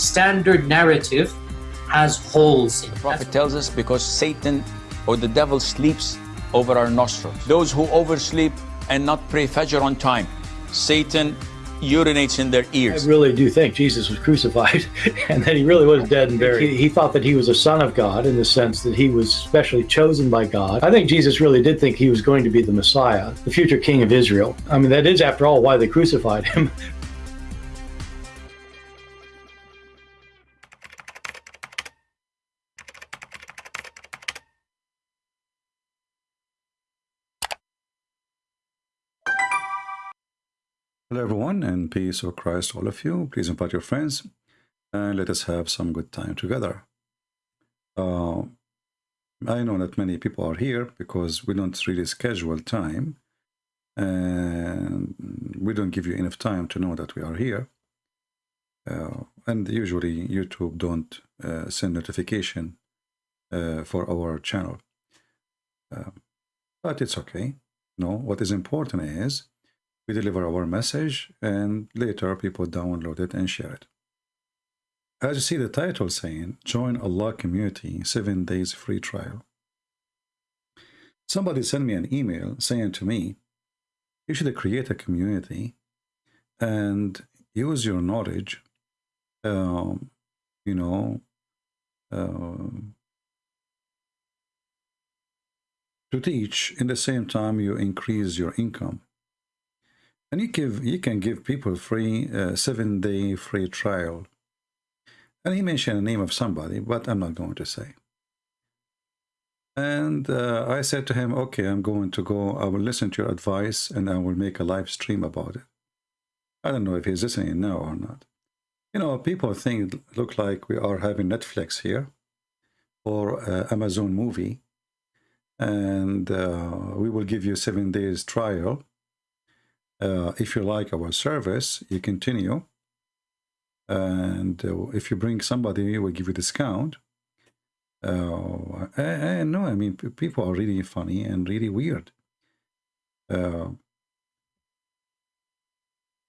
standard narrative has holes in it. The prophet tells us because Satan or the devil sleeps over our nostrils. Those who oversleep and not pray Fajr on time, Satan urinates in their ears. I really do think Jesus was crucified and that he really was dead and buried. He, he thought that he was a son of God in the sense that he was specially chosen by God. I think Jesus really did think he was going to be the Messiah, the future king of Israel. I mean, that is, after all, why they crucified him. Hello, everyone, and peace of Christ, all of you. Please invite your friends and let us have some good time together. Uh, I know that many people are here because we don't really schedule time and we don't give you enough time to know that we are here. Uh, and usually YouTube don't uh, send notification uh, for our channel. Uh, but it's okay. No, what is important is we deliver our message and later people download it and share it. As you see the title saying, Join Allah Community 7 Days Free Trial. Somebody sent me an email saying to me, you should create a community and use your knowledge, um, you know, uh, to teach in the same time you increase your income and you give you can give people free uh, seven day free trial. And he mentioned the name of somebody but i'm not going to say. And uh, i said to him okay i'm going to go. I will listen to your advice and i will make a live stream about it. I don't know if he's listening now or not. You know people think it look like we are having netflix here or uh, amazon movie. And uh, we will give you seven days trial uh, if you like our service, you continue. And uh, if you bring somebody, we'll give you discount. Uh, and no, I mean, people are really funny and really weird. Uh,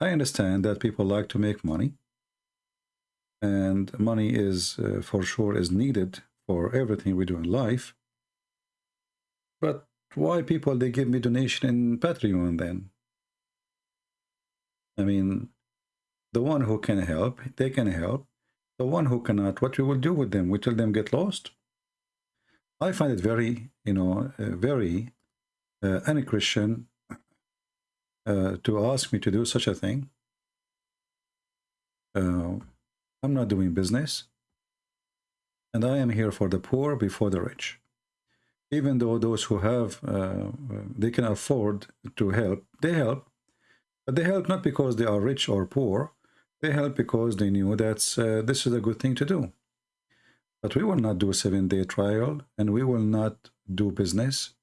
I understand that people like to make money. And money is, uh, for sure, is needed for everything we do in life. But why people, they give me donation in Patreon then? I mean, the one who can help, they can help. The one who cannot, what we will do with them? We tell them get lost. I find it very, you know, uh, very uh, un-Christian uh, to ask me to do such a thing. Uh, I'm not doing business. And I am here for the poor before the rich. Even though those who have, uh, they can afford to help, they help. But they help not because they are rich or poor. They help because they knew that uh, this is a good thing to do. But we will not do a seven-day trial, and we will not do business,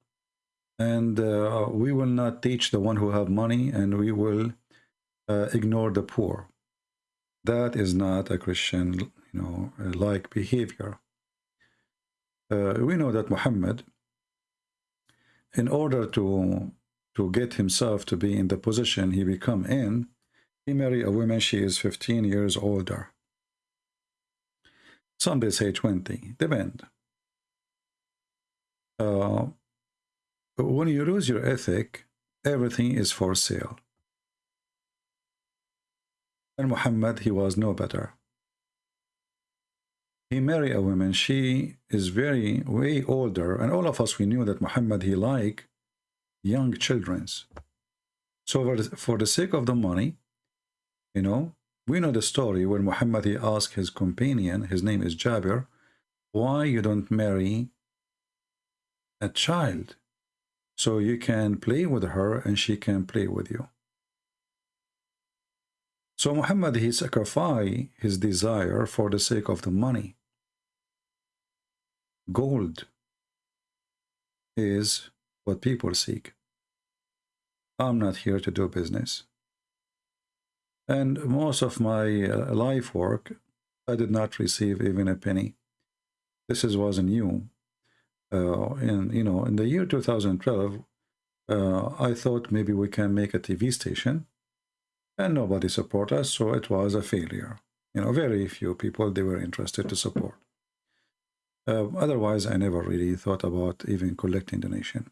and uh, we will not teach the one who have money, and we will uh, ignore the poor. That is not a Christian, you know, like behavior. Uh, we know that Muhammad, in order to to get himself to be in the position he become in, he marry a woman, she is 15 years older. Some they say 20, depend. Uh, when you lose your ethic, everything is for sale. And Muhammad, he was no better. He married a woman, she is very, way older, and all of us, we knew that Muhammad, he liked young children's. So for the, for the sake of the money, you know, we know the story when Muhammad he asked his companion, his name is Jabir, why you don't marry a child so you can play with her and she can play with you. So Muhammad he sacrificed his desire for the sake of the money. Gold is what people seek. I'm not here to do business. And most of my uh, life work, I did not receive even a penny. This is was new. Uh, in you know, in the year 2012, uh, I thought maybe we can make a TV station, and nobody support us, so it was a failure. You know, very few people they were interested to support. Uh, otherwise, I never really thought about even collecting donation.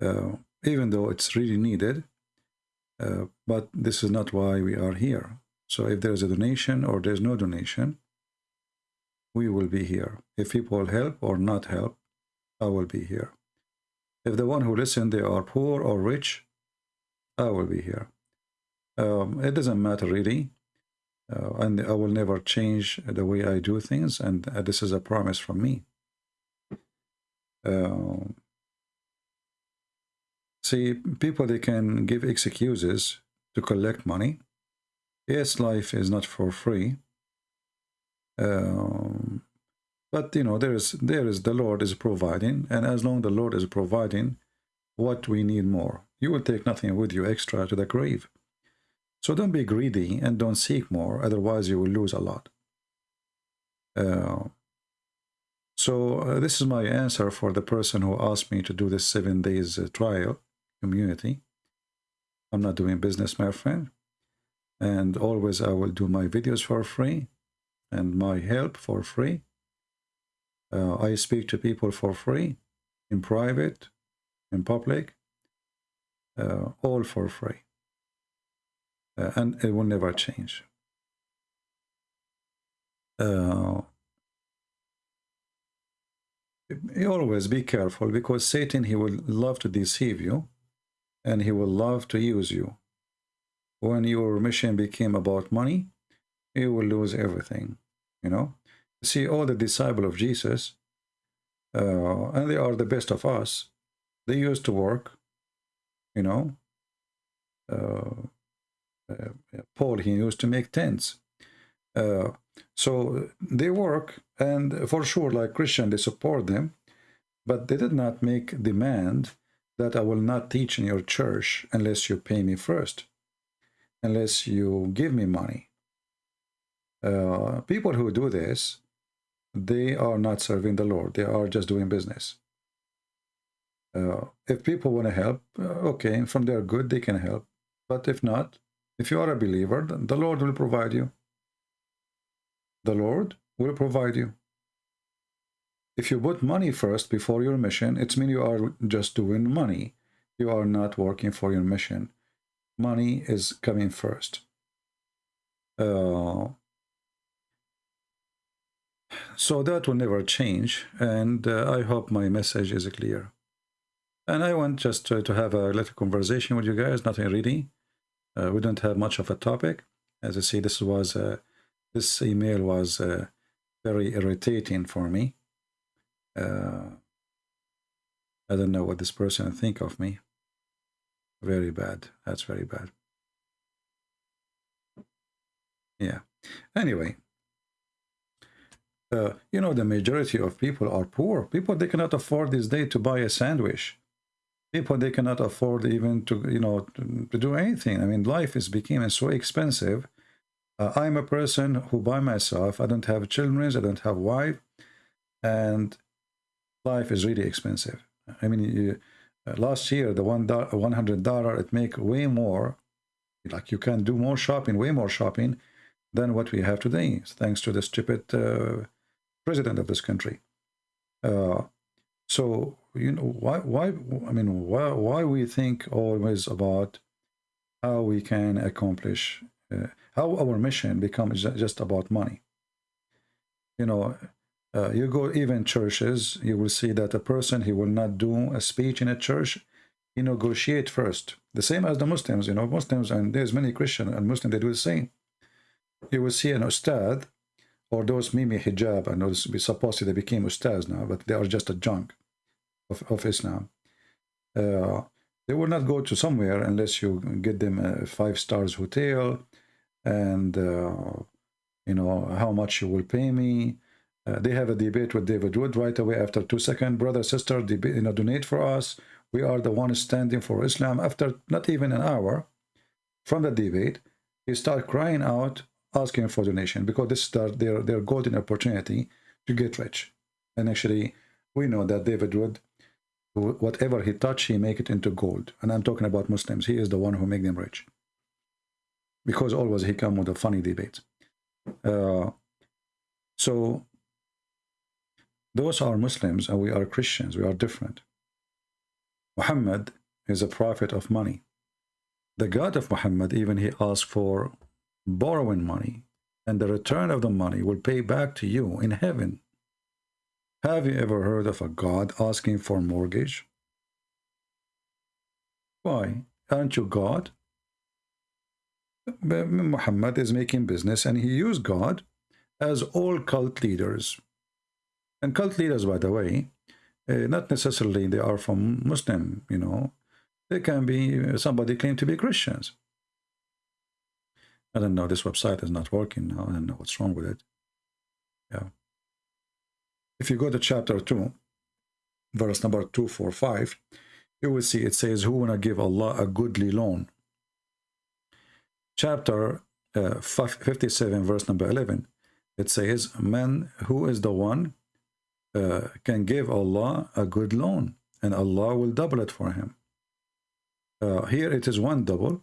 Uh, even though it's really needed, uh, but this is not why we are here. So if there's a donation or there's no donation, we will be here. If people help or not help, I will be here. If the one who listen, they are poor or rich, I will be here. Um, it doesn't matter really. Uh, and I will never change the way I do things. And uh, this is a promise from me. Uh, see, people, they can give excuses to collect money. Yes, life is not for free. Um, but you know, there is there is the Lord is providing, and as long the Lord is providing, what we need more, you will take nothing with you extra to the grave. So don't be greedy and don't seek more, otherwise you will lose a lot. Uh, so uh, this is my answer for the person who asked me to do this seven days uh, trial community. I'm not doing business, my friend. And always I will do my videos for free and my help for free. Uh, I speak to people for free, in private, in public, uh, all for free. Uh, and it will never change. Uh, always be careful because Satan, he will love to deceive you and he will love to use you. When your mission became about money, you will lose everything, you know. See, all the disciple of Jesus, uh, and they are the best of us, they used to work, you know. Uh, uh, Paul, he used to make tents. Uh, so they work, and for sure, like Christian, they support them, but they did not make demand that I will not teach in your church unless you pay me first, unless you give me money. Uh, people who do this, they are not serving the Lord. They are just doing business. Uh, if people want to help, uh, okay, from their good, they can help. But if not, if you are a believer, the Lord will provide you. The Lord will provide you. If you put money first before your mission, it's mean you are just doing money. You are not working for your mission. Money is coming first. Uh, so that will never change, and uh, I hope my message is clear. And I want just to, to have a little conversation with you guys, nothing really. Uh, we don't have much of a topic. As I see, this was uh, this email was uh, very irritating for me. Uh, I don't know what this person think of me. Very bad. That's very bad. Yeah. Anyway, uh, you know, the majority of people are poor. People, they cannot afford this day to buy a sandwich. People, they cannot afford even to, you know, to, to do anything. I mean, life is becoming so expensive. Uh, I'm a person who by myself, I don't have children, I don't have wife, and life is really expensive. I mean, you, uh, last year, the one $100, it make way more, like you can do more shopping, way more shopping than what we have today, thanks to the stupid uh, president of this country. Uh, so, you know, why, why, I mean, why, why we think always about how we can accomplish, uh, how our mission becomes just about money. You know, uh, you go even churches, you will see that a person, he will not do a speech in a church, he negotiate first. The same as the Muslims, you know, Muslims, and there's many Christian and Muslim, they do the same. You will see an ustad, or those mimi hijab, and those supposedly they became ustads now, but they are just a junk of, of Islam. Uh, they will not go to somewhere unless you get them a five stars hotel and uh, you know how much you will pay me uh, they have a debate with David Wood right away after two seconds. Brother, sister, debate, you know, donate for us. We are the ones standing for Islam. After not even an hour from the debate, he start crying out, asking for donation because this is their, their golden opportunity to get rich. And actually, we know that David Wood, whatever he touch, he make it into gold. And I'm talking about Muslims. He is the one who make them rich. Because always he come with a funny debate. Uh, so those are Muslims and we are Christians. We are different. Muhammad is a prophet of money. The God of Muhammad, even he asked for borrowing money and the return of the money will pay back to you in heaven. Have you ever heard of a God asking for mortgage? Why? Aren't you God? Muhammad is making business and he used God as all cult leaders. And cult leaders, by the way, uh, not necessarily they are from Muslim, you know. They can be, somebody claim to be Christians. I don't know, this website is not working now. I don't know what's wrong with it. Yeah. If you go to chapter 2, verse number 245, you will see it says, who wanna give Allah a goodly loan? Chapter uh, 57, verse number 11, it says, man who is the one uh, can give Allah a good loan and Allah will double it for him. Uh, here it is one double.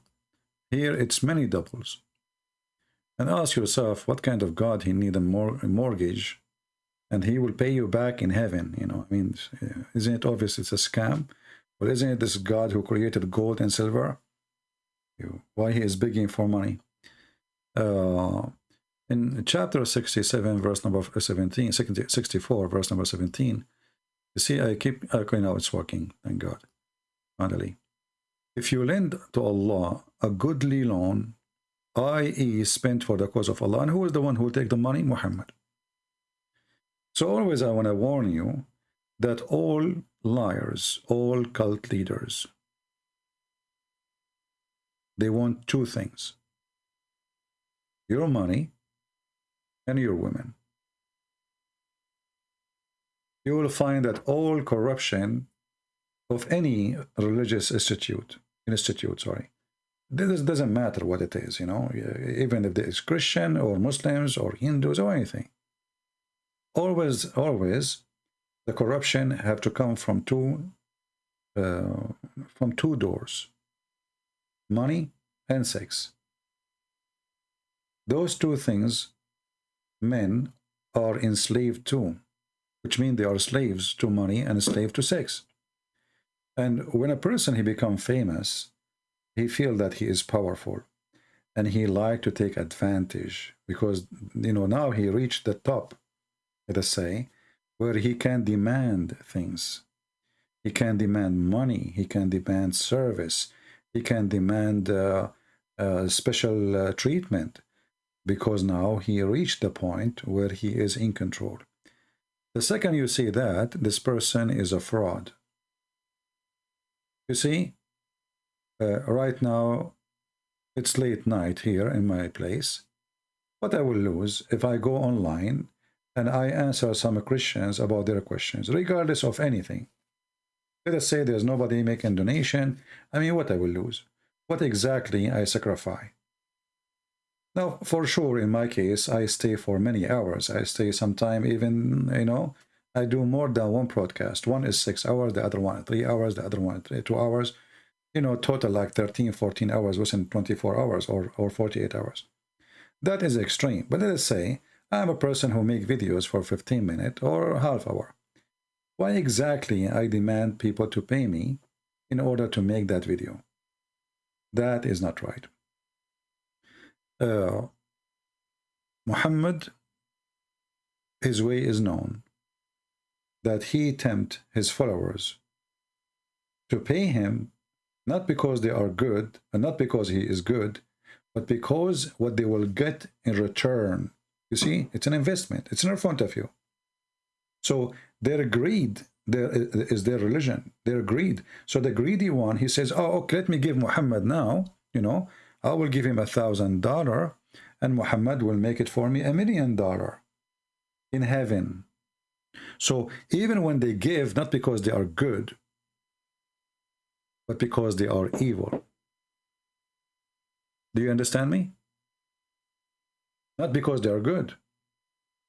Here it's many doubles. And ask yourself what kind of God he need a, mor a mortgage and he will pay you back in heaven. You know, I mean, isn't it obvious it's a scam? But isn't it this God who created gold and silver? Why he is begging for money? Uh, in chapter 67, verse number 17, 64, verse number 17, you see, I keep, okay, now it's working, thank God, finally. If you lend to Allah a goodly loan, i.e. spent for the cause of Allah, and who is the one who will take the money? Muhammad. So always I want to warn you that all liars, all cult leaders, they want two things. Your money and your women. You will find that all corruption of any religious institute, institute, sorry, this doesn't matter what it is, you know, even if it's Christian or Muslims or Hindus or anything. Always, always, the corruption have to come from two, uh, from two doors, money and sex. Those two things men are enslaved to, which means they are slaves to money and slave to sex. And when a person he become famous, he feel that he is powerful and he like to take advantage because, you know, now he reached the top, let us say, where he can demand things. He can demand money. He can demand service. He can demand uh, uh, special uh, treatment because now he reached the point where he is in control. The second you see that, this person is a fraud. You see, uh, right now, it's late night here in my place. What I will lose if I go online and I answer some Christians about their questions, regardless of anything. Let us say there's nobody making donation. I mean, what I will lose? What exactly I sacrifice? Now, for sure, in my case, I stay for many hours. I stay sometime even, you know, I do more than one broadcast. One is six hours, the other one three hours, the other one three, two hours. You know, total like 13, 14 hours within 24 hours or, or 48 hours. That is extreme. But let us say I'm a person who make videos for 15 minutes or half hour. Why exactly I demand people to pay me in order to make that video? That is not right uh, Muhammad, his way is known, that he tempt his followers to pay him not because they are good and not because he is good, but because what they will get in return. You see, it's an investment. It's in front of you. So their greed their, is their religion, their greed. So the greedy one, he says, oh, okay, let me give Muhammad now, you know, I will give him a thousand dollar and Muhammad will make it for me a million dollar in heaven. So even when they give, not because they are good, but because they are evil. Do you understand me? Not because they are good.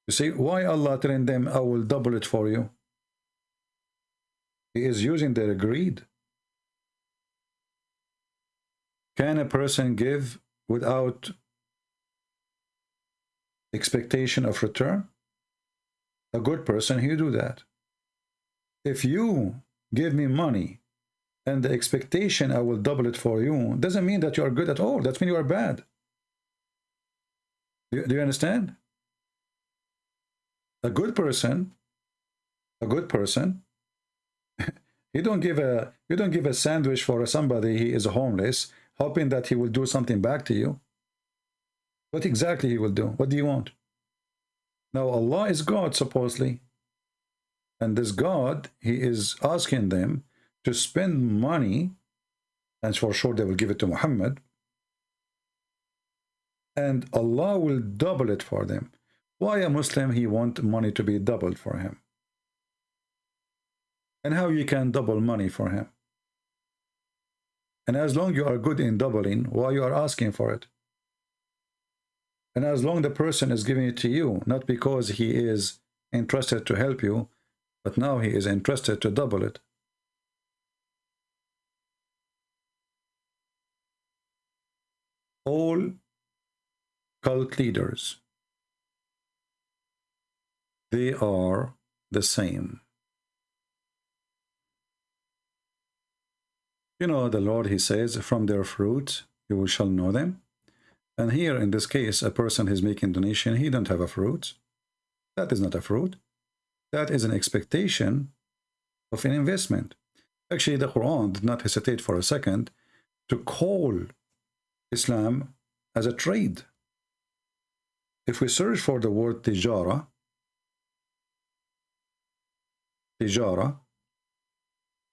You see, why Allah telling them, I will double it for you? He is using their greed. Can a person give without expectation of return? A good person, he do that. If you give me money and the expectation I will double it for you, doesn't mean that you are good at all. That means you are bad. Do, do you understand? A good person, a good person, you don't give a you don't give a sandwich for somebody he is homeless, hoping that he will do something back to you. What exactly he will do? What do you want? Now Allah is God supposedly. And this God, he is asking them to spend money, and for sure they will give it to Muhammad, and Allah will double it for them. Why a Muslim, he want money to be doubled for him? And how you can double money for him? And as long you are good in doubling, why you are asking for it? And as long the person is giving it to you, not because he is interested to help you, but now he is interested to double it. All cult leaders, they are the same. You know, the Lord, he says, from their fruit you shall know them. And here, in this case, a person is making donation, he don't have a fruit. That is not a fruit. That is an expectation of an investment. Actually, the Quran did not hesitate for a second to call Islam as a trade. If we search for the word tijara, tijara,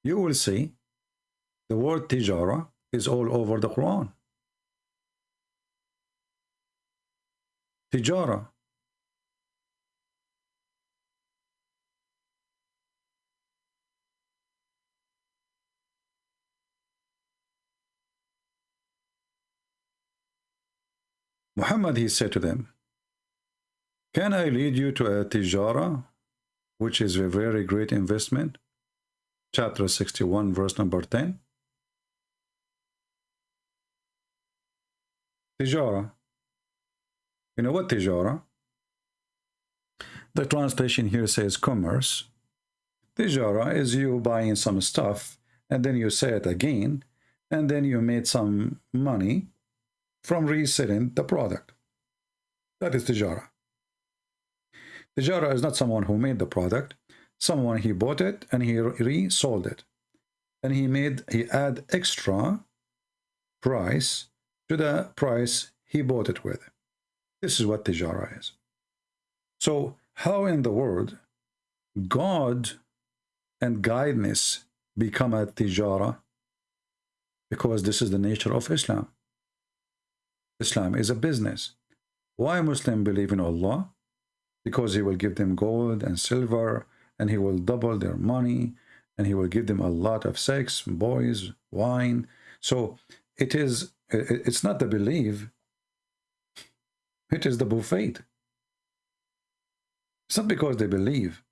you will see the word tijara is all over the Quran. Tijara. Muhammad, he said to them, Can I lead you to a tijara, which is a very great investment? Chapter 61, verse number 10. Tijara. You know what tijara? The translation here says commerce. Tijara is you buying some stuff and then you sell it again and then you made some money from reselling the product. That is tijara. Tijara is not someone who made the product. Someone he bought it and he resold it. And he made, he add extra price to the price he bought it with. This is what tijara is. So how in the world God and guidance become a tijara? Because this is the nature of Islam. Islam is a business. Why Muslim believe in Allah? Because he will give them gold and silver and he will double their money and he will give them a lot of sex, boys, wine. So it is, it's not the belief, it is the buffet. It's not because they believe.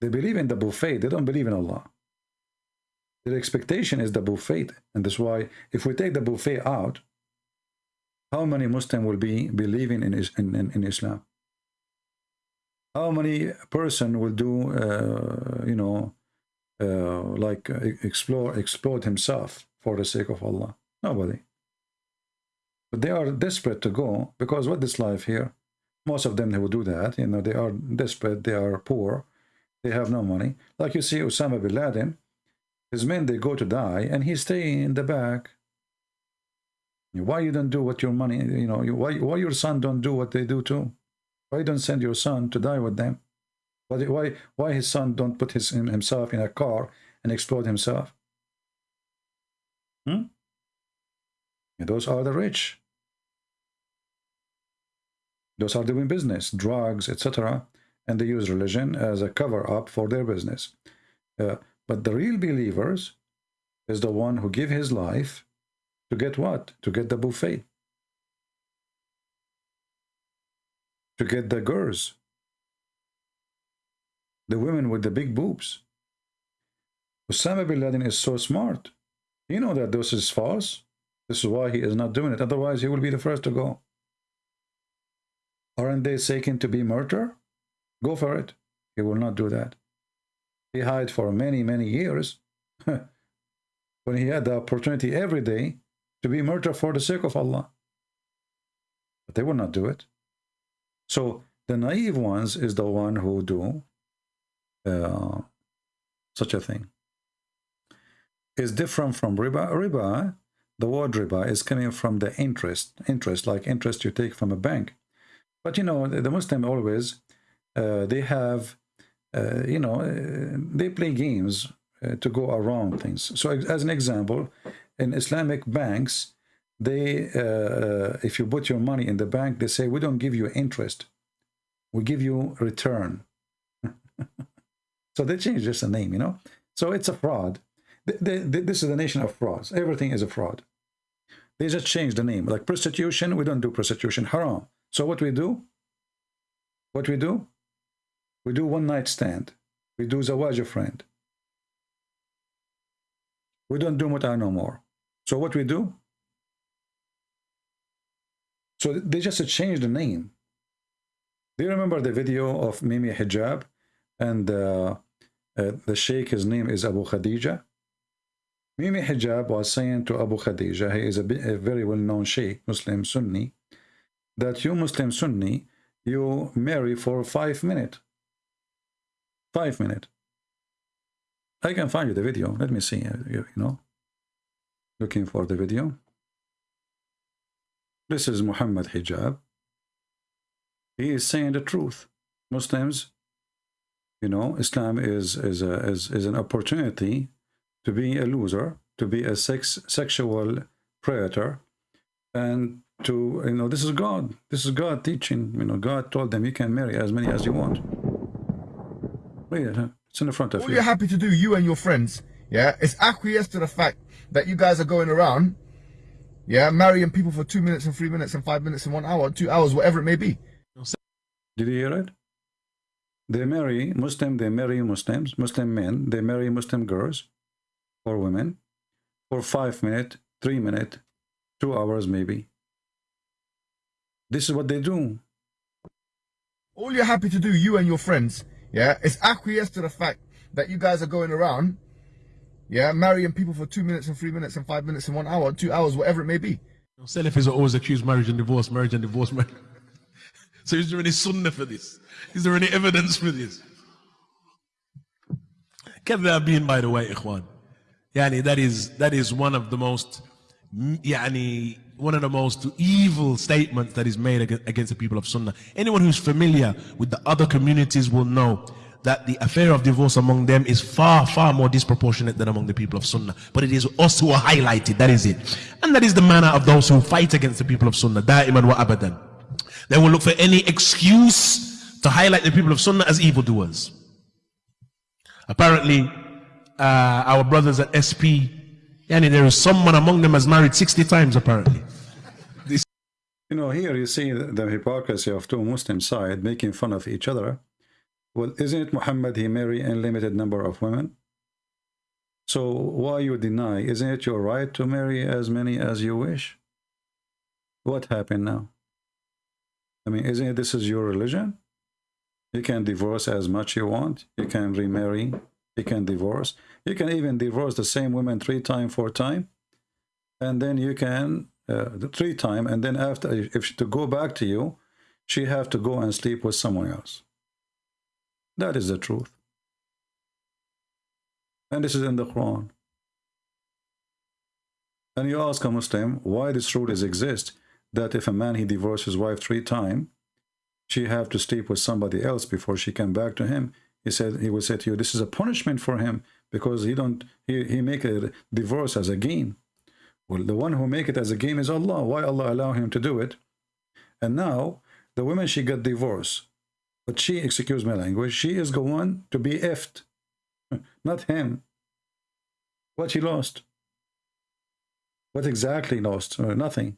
They believe in the buffet. They don't believe in Allah. Their expectation is the buffet. And that's why if we take the buffet out, how many Muslim will be believing in, in, in, in Islam? How many person will do, uh, you know, uh, like explore, exploit himself for the sake of Allah? Nobody. But they are desperate to go because what this life here, most of them they will do that. You know, they are desperate, they are poor, they have no money. Like you see Osama bin Laden, his men they go to die and he stay in the back why you don't do what your money, you know, why, why your son don't do what they do too? Why don't send your son to die with them? Why, why, why his son don't put his, himself in a car and explode himself? Hmm? Those are the rich. Those are doing business, drugs, etc. And they use religion as a cover-up for their business. Uh, but the real believers is the one who give his life to get what? To get the buffet. To get the girls. The women with the big boobs. Osama bin Laden is so smart. He know that this is false. This is why he is not doing it. Otherwise, he will be the first to go. Aren't they seeking to be murder? Go for it. He will not do that. He hid for many, many years when he had the opportunity every day to be murdered for the sake of Allah. But they will not do it. So the naive ones is the one who do uh, such a thing. Is different from riba. Riba, the word riba is coming from the interest, interest like interest you take from a bank. But you know, the Muslim always, uh, they have, uh, you know, uh, they play games uh, to go around things. So as an example, in Islamic banks, they, uh, if you put your money in the bank, they say, we don't give you interest. We give you return. so they change just the name, you know. So it's a fraud. this is the nation of frauds. Everything is a fraud. They just change the name. Like prostitution, we don't do prostitution. Haram. So what we do? What we do? We do one night stand. We do zawaj friend. We don't do muta no more. So what we do? So they just changed the name. Do you remember the video of Mimi Hijab? And uh, uh, the sheikh, his name is Abu Khadija. Mimi Hijab was saying to Abu Khadija, he is a, a very well-known sheikh, Muslim Sunni, that you Muslim Sunni, you marry for five minutes. Five minutes. I can find you the video. Let me see, uh, you, you know. Looking for the video. This is Muhammad Hijab. He is saying the truth. Muslims, you know, Islam is is a, is, is an opportunity to be a loser, to be a sex sexual predator, and to you know this is God. This is God teaching. You know, God told them you can marry as many as you want. It's in the front of All you. you're happy to do, you and your friends, yeah, is acquiesce to the fact that you guys are going around, yeah, marrying people for two minutes and three minutes and five minutes and one hour, two hours, whatever it may be. Did you hear it? They marry Muslim. They marry Muslims. Muslim men. They marry Muslim girls or women for five minutes, three minutes, two hours maybe. This is what they do. All you're happy to do, you and your friends, yeah, is acquiesce to the fact that you guys are going around, yeah, marrying people for two minutes and three minutes and five minutes and one hour, two hours, whatever it may be. Salafis are always accused marriage and divorce, marriage and divorce. Marriage. so is there any sunnah for this? Is there any evidence for this? being, by the way, ikhwan. Yani that is that is one of the most yani one of the most evil statements that is made against the people of Sunnah. Anyone who's familiar with the other communities will know that the affair of divorce among them is far, far more disproportionate than among the people of Sunnah. But it is us who are highlighted, that is it. And that is the manner of those who fight against the people of Sunnah, da'iman wa abadan. They will look for any excuse to highlight the people of Sunnah as evildoers. Apparently, uh, our brothers at SP, yani there is someone among them has married 60 times apparently. This you know, here you see the hypocrisy of two Muslim side making fun of each other. Well, isn't it Muhammad, he married a limited number of women? So why you deny? Isn't it your right to marry as many as you wish? What happened now? I mean, isn't it this is your religion? You can divorce as much you want. You can remarry you can divorce. You can even divorce the same woman three times, four times. And then you can, uh, three times, and then after, if she, to go back to you, she have to go and sleep with someone else. That is the truth. And this is in the Quran. And you ask a Muslim why this rule is exist, that if a man he divorces his wife three times, she have to sleep with somebody else before she come back to him he said he will say to you this is a punishment for him because he don't he, he make a divorce as a game. Well the one who make it as a game is allah. Why allah allow him to do it? And now the woman she got divorced. But she excuse my language she is going to be effed. Not him. What she lost? What exactly lost? Uh, nothing.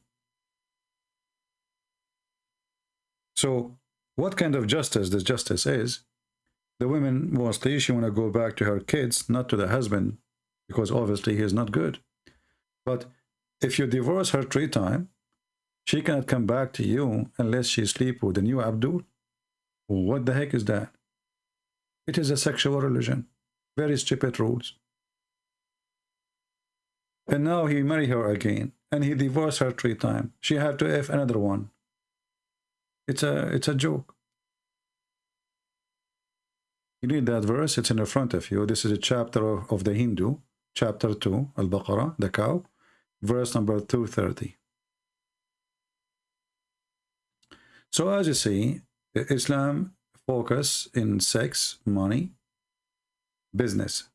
So what kind of justice this justice is the woman women mostly she want to go back to her kids not to the husband because obviously he is not good but if you divorce her three times She cannot come back to you unless she sleep with the new Abdul. What the heck is that? It is a sexual religion. Very stupid rules. And now he marry her again. And he divorced her three times. She had to F another one. It's a it's a joke. You need that verse, it's in the front of you. This is a chapter of, of the Hindu, chapter 2, Al-Baqarah, the cow, verse number 230. So as you see, Islam focus in sex, money, business.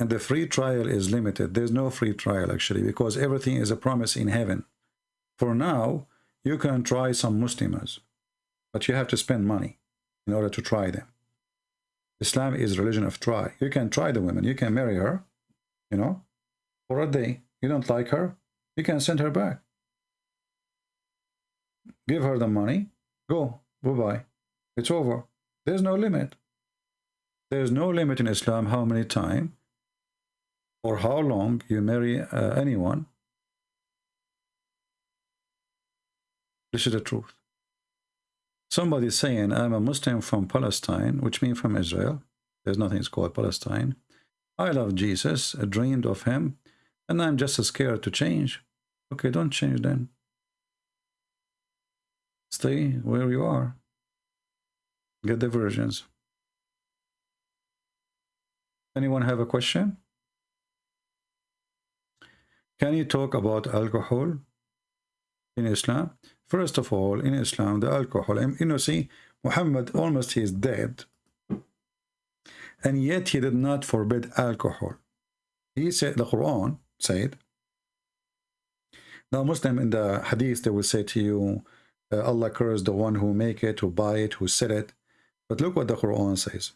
And the free trial is limited. There's no free trial actually because everything is a promise in heaven. For now, you can try some Muslims, but you have to spend money in order to try them. Islam is religion of try. You can try the woman. You can marry her, you know, for a day. You don't like her, you can send her back. Give her the money. Go. Bye-bye. It's over. There's no limit. There's no limit in Islam how many times or how long you marry uh, anyone. This is the truth. Somebody saying, I'm a Muslim from Palestine, which means from Israel. There's nothing it's called Palestine. I love Jesus, I dreamed of him, and I'm just scared to change. Okay, don't change then. Stay where you are. Get the versions. Anyone have a question? Can you talk about alcohol in Islam? First of all, in Islam, the alcohol, and you know, see, Muhammad almost he is dead. And yet he did not forbid alcohol. He said, the Quran said, now Muslim in the hadith, they will say to you, uh, Allah curse the one who make it, who buy it, who sell it. But look what the Quran says.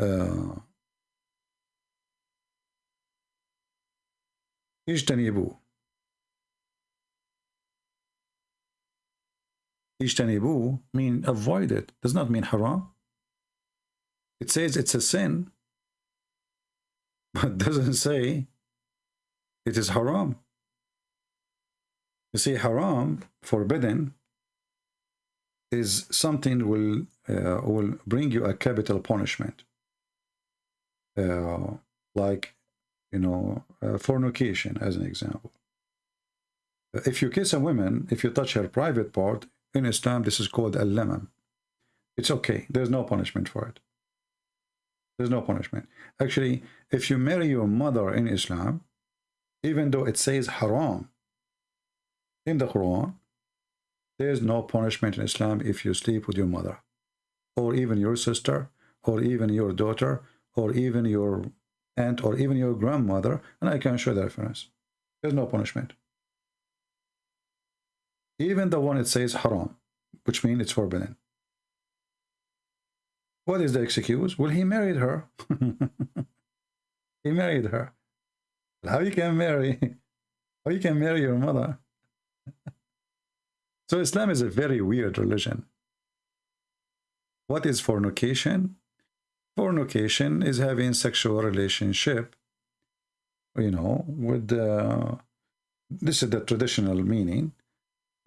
Uh, اجتنبوا Ijtanibu mean avoid it. Does not mean haram. It says it's a sin, but doesn't say it is haram. You see, haram, forbidden, is something will uh, will bring you a capital punishment, uh, like you know uh, fornication, as an example. If you kiss a woman, if you touch her private part, in Islam, this is called al-lamam. It's okay. There's no punishment for it. There's no punishment. Actually, if you marry your mother in Islam, even though it says haram in the Quran, there's no punishment in Islam if you sleep with your mother, or even your sister, or even your daughter, or even your aunt, or even your grandmother, and I can show the reference. There's no punishment. Even the one it says haram, which means it's forbidden. What is the excuse? Well, he married her. he married her. How you can marry? How you can marry your mother? so Islam is a very weird religion. What is fornication? Fornication is having sexual relationship, you know, with uh, this is the traditional meaning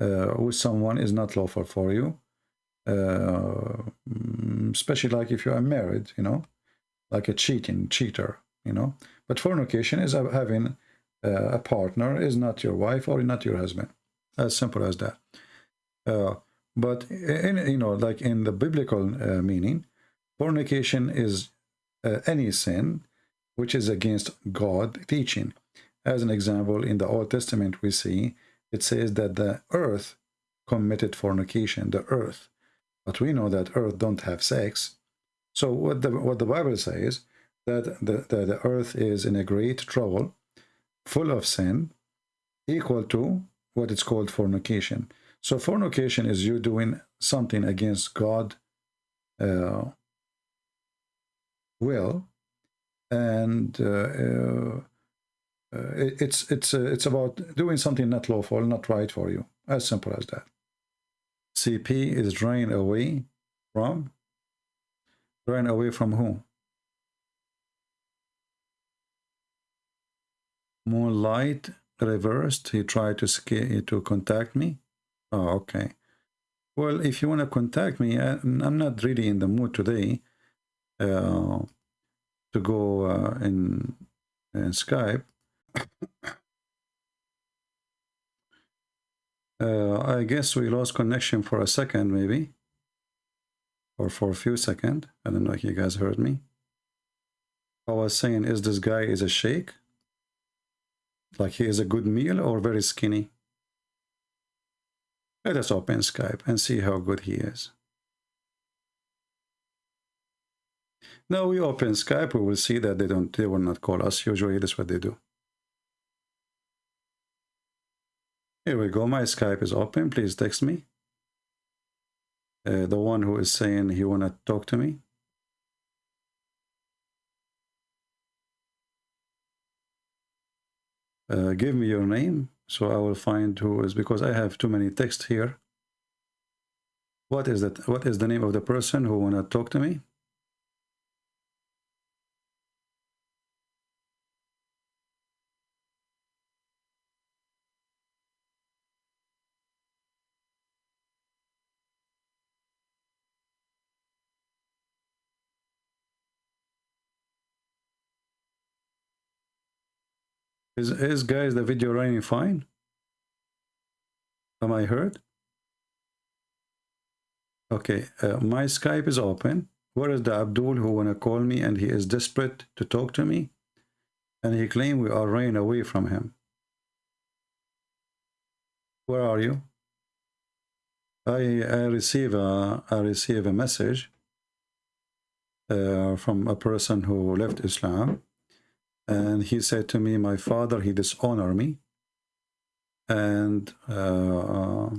uh, with someone is not lawful for you uh, especially like if you are married you know like a cheating cheater you know. But fornication is having uh, a partner is not your wife or not your husband. As simple as that. Uh, but in you know like in the biblical uh, meaning fornication is uh, any sin which is against god teaching. As an example in the old testament we see it says that the earth committed fornication, the earth. But we know that earth don't have sex. So what the what the Bible says that the, the, the earth is in a great trouble, full of sin, equal to what it's called fornication. So fornication is you doing something against God uh, will, and uh, uh, uh, it's it's uh, it's about doing something not lawful, not right for you. As simple as that. CP is drained away from. Drained away from whom? Moonlight reversed. He tried to scare, to contact me. Oh, okay. Well, if you want to contact me, I, I'm not really in the mood today uh, to go uh, in, in Skype. uh, I guess we lost connection for a second, maybe. Or for a few seconds. I don't know if you guys heard me. I was saying, is this guy is a sheikh? Like he is a good meal or very skinny? Let us open Skype and see how good he is. Now we open Skype, we will see that they don't they will not call us. Usually that's what they do. Here we go. My Skype is open. Please text me. Uh, the one who is saying he wanna talk to me. Uh, give me your name so I will find who is because I have too many texts here. What is that? What is the name of the person who wanna talk to me? Is, is guys the video running fine? Am I heard? Okay, uh, my Skype is open. Where is the Abdul who wanna call me and he is desperate to talk to me? And he claim we are running away from him. Where are you? I, I receive a I receive a message uh, from a person who left Islam and he said to me, my father, he dishonored me. And uh,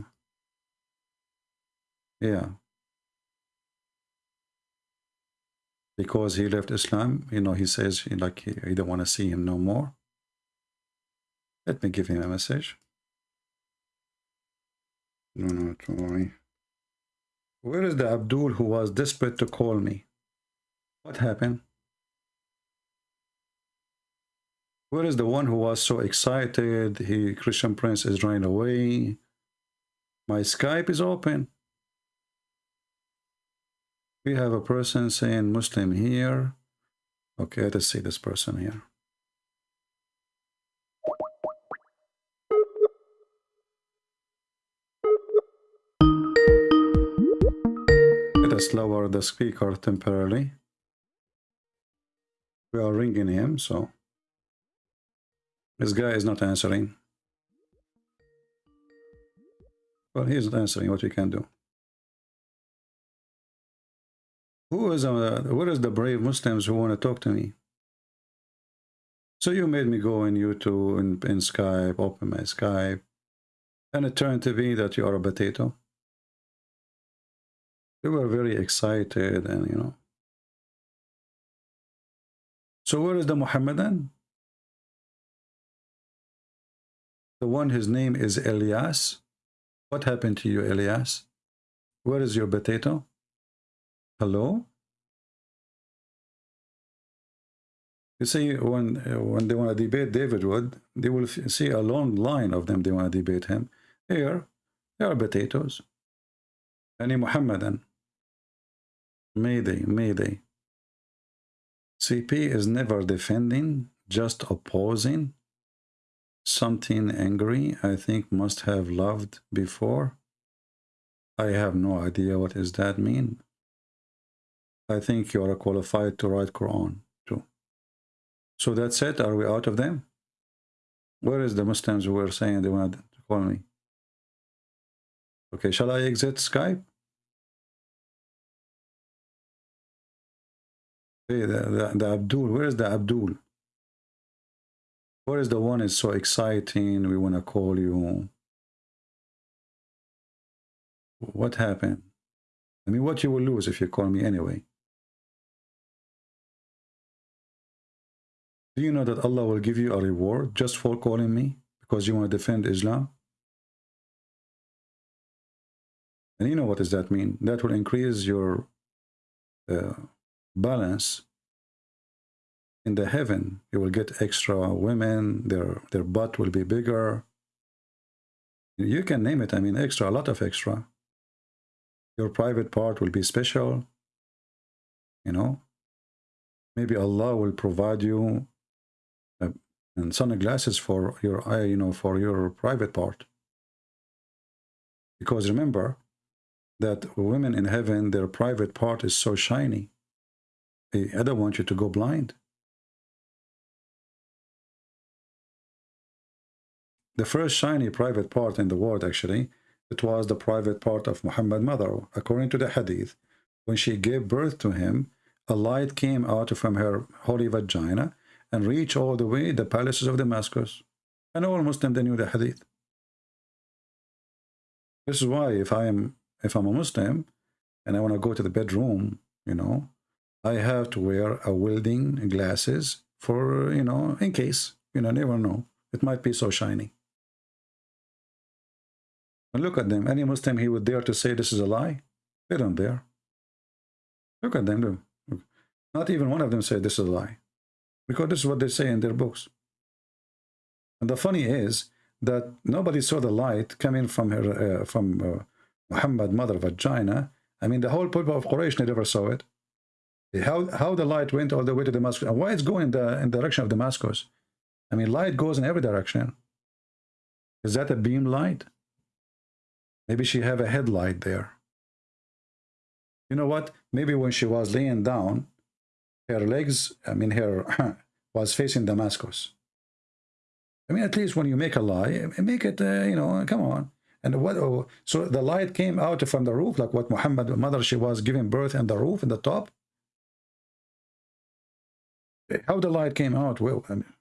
yeah, because he left Islam, you know, he says like he, he don't want to see him no more. Let me give him a message. No, no, don't worry. Where is the Abdul who was desperate to call me? What happened? Where is the one who was so excited? He Christian Prince is running away. My Skype is open. We have a person saying Muslim here. Okay, let's see this person here. Let us lower the speaker temporarily. We are ringing him, so this guy is not answering. Well, he isn't answering what we can do. Who is uh, what is the brave Muslims who want to talk to me? So you made me go in YouTube in, in Skype, open my Skype, and it turned to be that you are a potato. You were very excited and you know. So where is the Muhammadan? The one his name is Elias. What happened to you, Elias? Where is your potato? Hello? You see, when when they want to debate David Wood, they will see a long line of them. They want to debate him. Here, there are potatoes. Any Muhammadan. Mayday, Mayday. CP is never defending, just opposing something angry I think must have loved before. I have no idea what does that mean. I think you are qualified to write Quran too. So that's it. Are we out of them? Where is the Muslims who were saying they wanted to call me? Okay, shall I exit Skype? Hey, the, the, the Abdul, where is the Abdul? What is the one is so exciting? We want to call you. What happened? I mean, what you will lose if you call me anyway? Do you know that Allah will give you a reward just for calling me because you want to defend Islam? And you know what does that mean? That will increase your uh, balance in the heaven you will get extra women their their butt will be bigger. You can name it i mean extra a lot of extra. Your private part will be special you know. Maybe allah will provide you uh, and sunglasses for your eye you know for your private part. Because remember that women in heaven their private part is so shiny. I don't want you to go blind the first shiny private part in the world actually it was the private part of Muhammad mother according to the hadith. When she gave birth to him a light came out from her holy vagina and reached all the way the palaces of Damascus. And all Muslims they knew the hadith. This is why if I am if I'm a Muslim and I want to go to the bedroom you know I have to wear a welding glasses for you know in case you know never know. It might be so shiny and look at them. Any Muslim he would dare to say this is a lie? They don't dare. Look at them. Not even one of them said this is a lie. Because this is what they say in their books. And the funny is that nobody saw the light coming from her, uh, from uh, Muhammad mother vagina. I mean, the whole people of Quraysh never saw it. How how the light went all the way to Damascus and why it's going in the in the direction of Damascus? I mean, light goes in every direction. Is that a beam light? Maybe she have a headlight there. You know what? Maybe when she was laying down, her legs, I mean, her was facing Damascus. I mean, at least when you make a lie, make it, uh, you know, come on. And what? Oh, so the light came out from the roof, like what Muhammad, mother, she was giving birth in the roof, in the top. How the light came out? Well, I mean,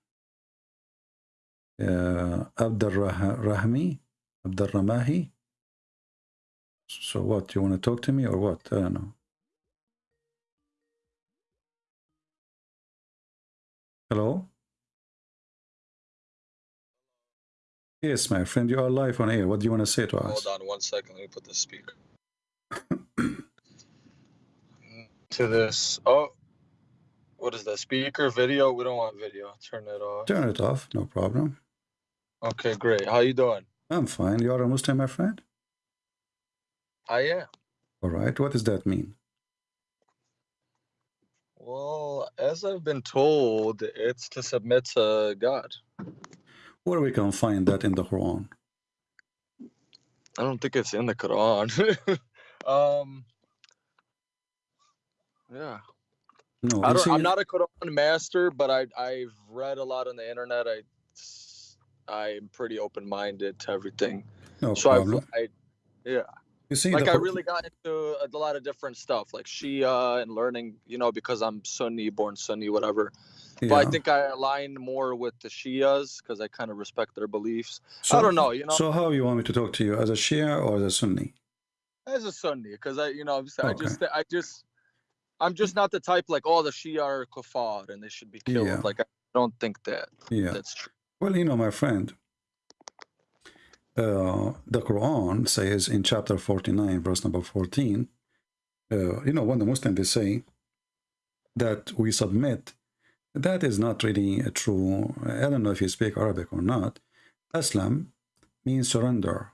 uh, Abdul Rahmi, Abdul Ramahi, so what, you want to talk to me or what? I don't know. Hello? Yes, my friend, you are live on air. What do you want to say to us? Hold on one second. Let me put the speaker. to this. Oh, what is that? Speaker, video? We don't want video. Turn it off. Turn it off. No problem. Okay, great. How you doing? I'm fine. You are a Muslim, my friend? I am. All right. What does that mean? Well, as I've been told, it's to submit to God. Where we can find that in the Quran? I don't think it's in the Quran. um, yeah. No, I don't, I'm not a Quran master, but I I've read a lot on the internet. I I'm pretty open minded to everything. No so problem. I, I yeah. You see, like I really got into a lot of different stuff, like Shia and learning, you know, because I'm Sunni, born Sunni, whatever. yeah. But I think I align more with the Shias because I kind of respect their beliefs. so, I don't know, you know, So how you want me to talk to you as a Shia or as a Sunni? as a Sunni, because I, you know, I'm just- I just, I just, I'm just not the type like, oh, the Shia are kuffar and they should be killed. Yeah. Like I don't think that Yeah. that's true. Well, you know, my friend, uh, the Quran says in chapter 49, verse number 14, uh, you know, when the Muslims they say that we submit, that is not really a true. I don't know if you speak Arabic or not. Aslam means surrender.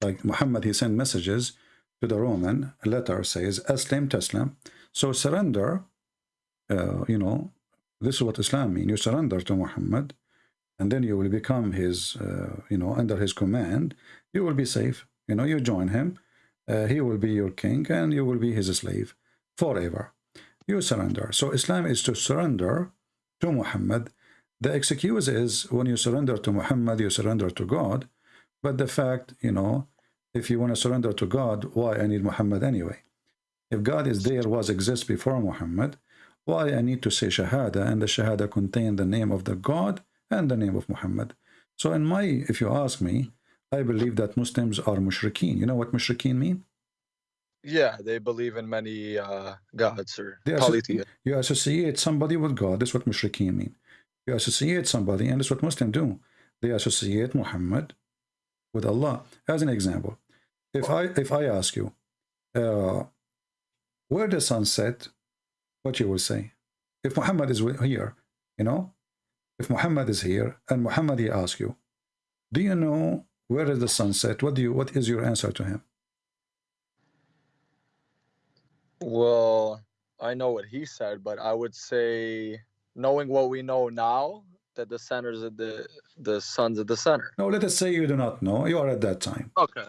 Like Muhammad, he sent messages to the Roman. A letter says Aslam Taslam. So surrender, uh, you know, this is what Islam means. You surrender to Muhammad and then you will become his, uh, you know, under his command, you will be safe. You know, you join him, uh, he will be your king, and you will be his slave forever. You surrender. So Islam is to surrender to Muhammad. The excuse is when you surrender to Muhammad, you surrender to God. But the fact, you know, if you want to surrender to God, why I need Muhammad anyway? If God is there, was exist before Muhammad, why I need to say Shahada, and the Shahada contain the name of the God and the name of Muhammad. So in my, if you ask me, I believe that Muslims are mushrikeen. You know what mushrikeen mean? Yeah, they believe in many uh, gods or They polytheists. You associate somebody with God. That's what mushrikeen mean. You associate somebody, and that's what Muslims do. They associate Muhammad with Allah. As an example, if I if I ask you, uh, where the sun set, what you will say? If Muhammad is here, You know, if Muhammad is here and Muhammad he asks you, do you know where is the sunset? What do you what is your answer to him? Well, I know what he said, but I would say knowing what we know now, that the centers of the the sons of the center. No, let us say you do not know. You are at that time. Okay.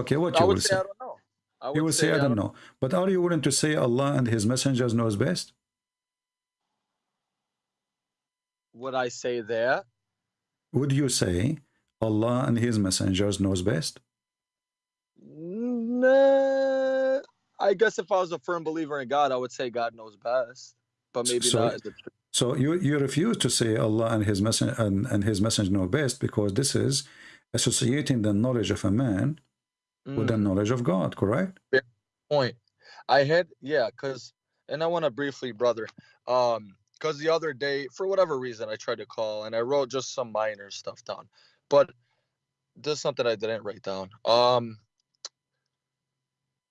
Okay, what I you would will say say? I don't know. I You would will say, I don't know. But are you willing to say Allah and His messengers knows best? Would I say there? Would you say Allah and His messengers knows best? No, I guess if I was a firm believer in God, I would say God knows best, but maybe So- not. So you you refuse to say Allah and His messenger and, and His messenger know best because this is associating the knowledge of a man with the Mm, knowledge of God, correct? point. I had yeah, cause and I want to briefly, brother, um, cause the other day, for whatever reason, I tried to call and I wrote just some minor stuff down, but there's something I didn't write down. Um,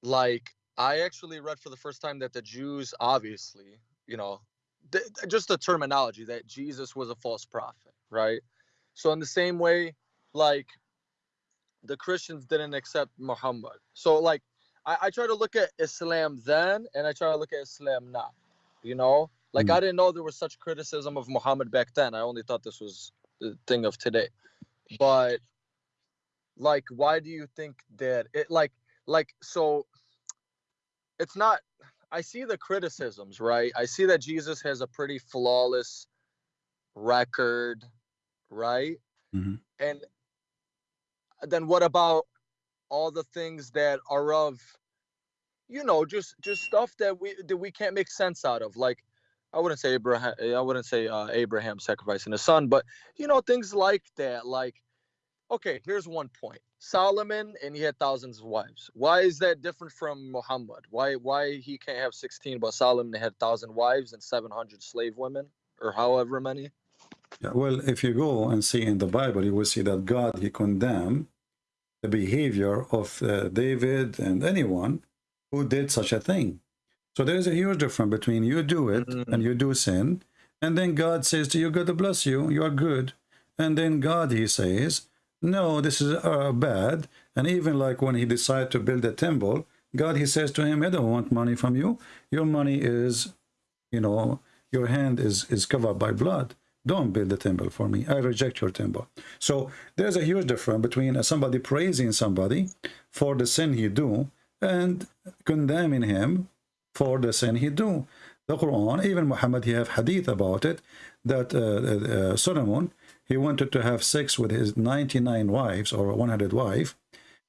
like I actually read for the first time that the Jews, obviously, you know, th- just the terminology that Jesus was a false prophet, right? So in the same way, like the Christians didn't accept Muhammad. So like I, I try to look at Islam then and I try to look at Islam now. You know? Like Mm. I didn't know there was such criticism of Muhammad back then. I only thought this was the thing of today. But like why do you think that it like like so it's not I see the criticisms, right? I see that Jesus has a pretty flawless record, right? Mhm. And then what about all the things that are of you know just just stuff that we that we can't make sense out of like i wouldn't say abraham i wouldn't say uh, abraham sacrificing his son but you know things like that like okay here's one point. Solomon and he had thousands of wives. Why is that different from muhammad? Why why he can't have 16 but solomon had 1000 wives and 700 slave women or however many? Yeah, well, if you go and see in the Bible, you will see that God he condemned the behavior of uh, David and anyone who did such a thing. So there is a huge difference between you do it Mhm. and you do sin, and then God says to you, God to bless you, you are good. And then God, he says, no, this is uh, bad. And even like when he decided to build a temple, God, he says to him, I don't want money from you. Your money is, you know, your hand is, is covered by blood. Don't build a temple for me. I reject your temple. So there's a huge difference between somebody praising somebody for the sin he do and condemning him for the sin he do. The Quran, even Muhammad, he have hadith about it, that uh, uh, uh, Solomon, he wanted to have sex with his 99 wives or 100 wife,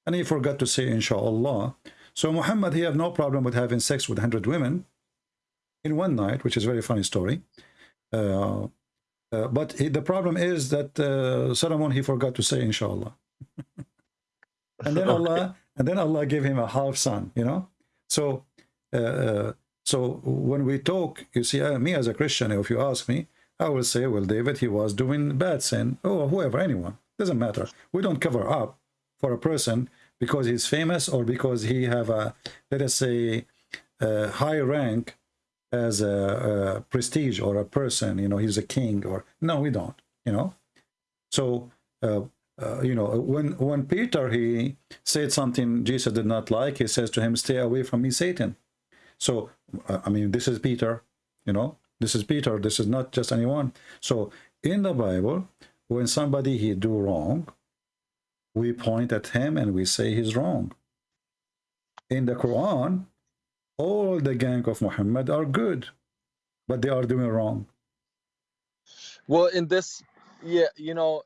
and he forgot to say inshallah. So Muhammad, he have no problem with having sex with 100 women in one night, which is a very funny story. Uh, uh, but he, the problem is that uh, Solomon, he forgot to say inshallah. and then Allah, and then Allah gave him a half son, you know? So, so when we talk, you see, uh, me as a Christian, if you ask me, I will say, well, David, he was doing bad sin, or whoever, anyone, doesn't matter. We don't cover up for a person because he's famous or because he have a, let us say, a high rank as a, a prestige or a person, you know, he's a king or, no, we don't, you know? So, uh, uh, you know, when when Peter he said something Jesus did not like, he says to him, "Stay away from me, Satan." So, uh, I mean, this is Peter, you know, this is Peter. This is not just anyone. So, in the Bible, when somebody he do wrong, we point at him and we say he's wrong. In the Quran, all the gang of Muhammad are good, but they are doing wrong. Well, in this, yeah, you know,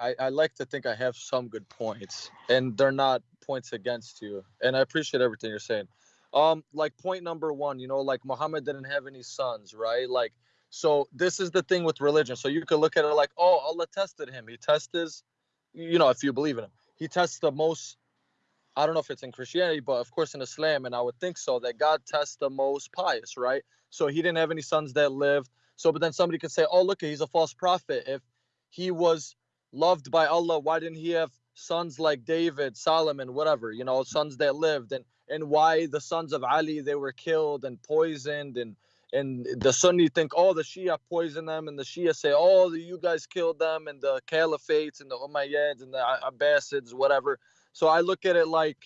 I, I like to think I have some good points, and they're not points against you. And I appreciate everything you're saying. Um, like point number one, you know, like Muhammad didn't have any sons, right? Like, so this is the thing with religion. So you could look at it like, oh, Allah tested him. He tested, his, you know, if you believe in him, he tests the most. I don't know if it's in Christianity, but of course in Islam, and I would think so, that God tests the most pious, right? So he didn't have any sons that lived. So, but then somebody could say, oh, look, he's a false prophet. If he was loved by Allah, why didn't he have sons like David, Solomon, whatever, you know, sons that lived? And and why the sons of Ali they were killed and poisoned and and the Sunni think, oh, the Shia poisoned them, and the Shia say, oh, the, you guys killed them, and the Caliphates and the Umayyads and the Abbasids, whatever. So I look at it like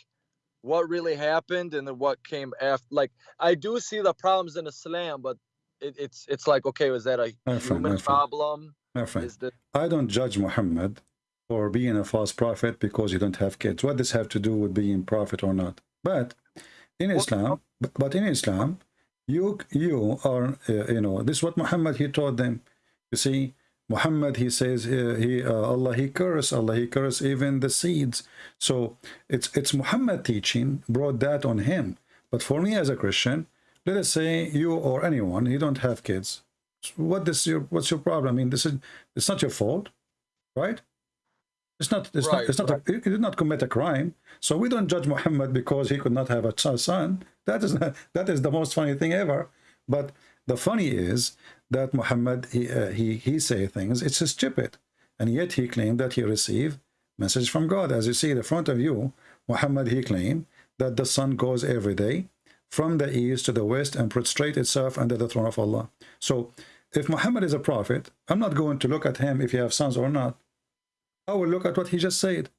what really happened and then what came after. Like I do see the problems in Islam, but it, it's it's like okay, was that a My human friend. problem? My friend, Is that I don't judge Muhammad for being a false prophet because you don't have kids. What does have to do with being prophet or not? But in Islam, but- in Islam, you you are uh, you know this is what Muhammad he taught them. You see, Muhammad he says uh, he uh, Allah he curse Allah he curse even the seeds. So it's it's Muhammad teaching brought that on him. But for me as a Christian, let us say you or anyone you don't have kids. What is your what's your problem? I mean, this is it's not your fault, right? It's not. It's Right, not. It's not. A, he did not commit a crime. So we don't judge Muhammad because he could not have a son. That is not, that is the most funny thing ever. But the funny is that Muhammad he uh, he he say things. It's stupid, and yet he claimed that he received message from God. As you see in the front of you, Muhammad he claimed that the sun goes every day from the east to the west and prostrate itself under the throne of Allah. So if Muhammad is a prophet, I'm not going to look at him if he have sons or not. I will look at what he just said.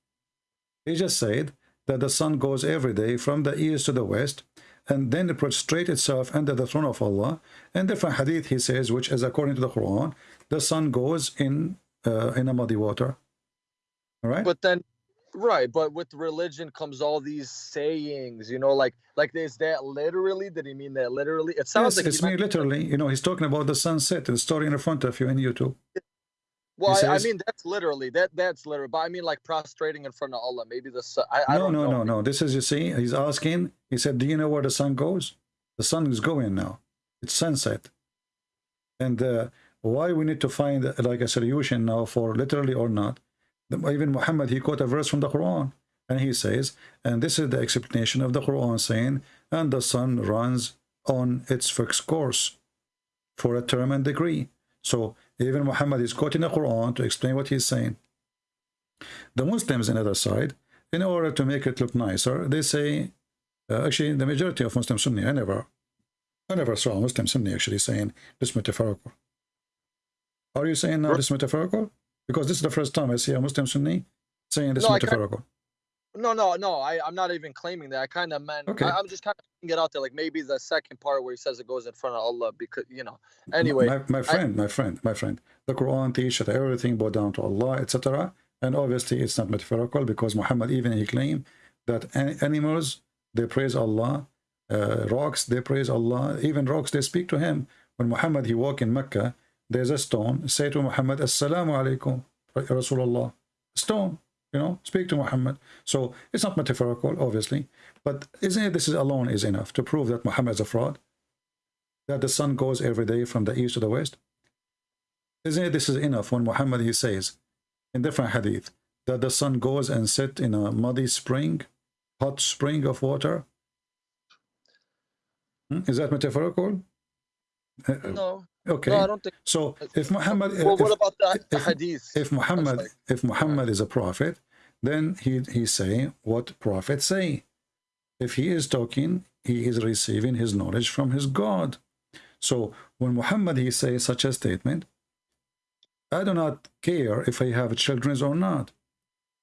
He just said that the sun goes every day from the east to the west and then it prostrate itself under the throne of Allah. And different hadith he says, which is according to the Quran, the sun goes in uh, in a muddy water. All right? but then right but with religion comes all these sayings you know like like is that literally did he mean that literally it sounds yes, like it's he me meant- literally. You know, he's talking about the sunset, the story in front of you in YouTube. Well I, I mean that's literally that that's literal but i mean like prostrating in front of allah maybe the sun i, I no, don't no, know no, no. This is, you see, he's asking, he said, do you know where the sun goes? The sun is going now. It's sunset. And uh, why we need to find like a solution now for literally or not. Even Muhammad, he quote a verse from the Quran. And he says, and this is the explanation of the Quran saying, and the sun runs on its fixed course for a term and degree. So even Muhammad is quoting the Quran to explain what he's saying. The Muslims on the other side, in order to make it look nicer, they say, uh, actually, the majority of Muslim Sunni, I never, I never saw a Muslim Sunni actually saying this metaphorical. Are you saying now this metaphorical? Because this is the first time I see a Muslim Sunni saying this No, I metaphorical. No no no I, i'm not even claiming that i kind of meant Okay. I, i'm just kind of putting it out there like maybe the second part where he says it goes in front of allah because you know anyway my, my friend, my friend, my friend, the Quran teaches that everything bow down to Allah, etc. And obviously, it's not metaphorical because Muhammad even he claimed that an- animals they praise Allah, uh, rocks they praise Allah, even rocks they speak to him. When Muhammad he walk in Mecca, there's a stone. Say to Muhammad, Assalamu alaikum, Rasulullah. Stone, you know, speak to Muhammad. So it's not metaphorical, obviously, but isn't it this is alone is enough to prove that Muhammad is a fraud? that the sun goes every day from the east to the west? Isn't it this is enough when Muhammad he says in different hadith that the sun goes and sit in a muddy spring, hot spring of water? Hmm? Is that metaphorical? Uh, no Okay. no i don't think So if Muhammad, well, if, what about the, the if- hadith if Muhammad, like- if Muhammad is a prophet, then he he's saying what prophets say. If he is talking, he is receiving his knowledge from his God. So when Muhammad he says such a statement, I do not care if I have children or not.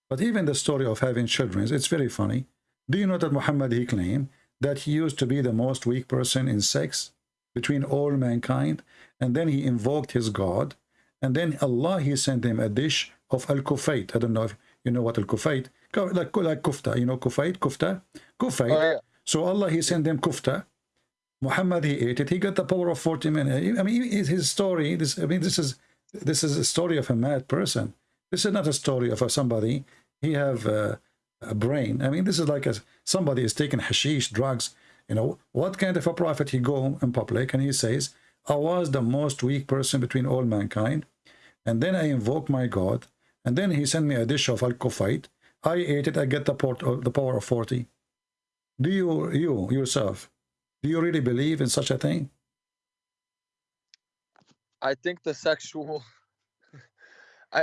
But even the story of having children, it's very funny. Do you know that Muhammad he claimed that he used to be the most weak person in sex between all mankind, and then he invoked his God, and then Allah he sent him a dish of al-kufait. I don't know if you know what al-kufait, like like kufta. You know kufait, kufta, kufait. Oh, yeah. So Allah he sent them kufta. Muhammad he ate it. He got the power of 40 men. I mean, his his story. This I mean, this is this is a story of a mad person. This is not a story of a somebody. He have uh, a brain. I mean, this is like a somebody is taking hashish, drugs. You know, what kind of a prophet he go in public and he says, I was the most weak person between all mankind. And then I invoke my God. And then he sent me a dish of al-kufait. I ate it. I get the, port of, the power of 40. Do you, you yourself, do you really believe in such a thing? i think the sexual i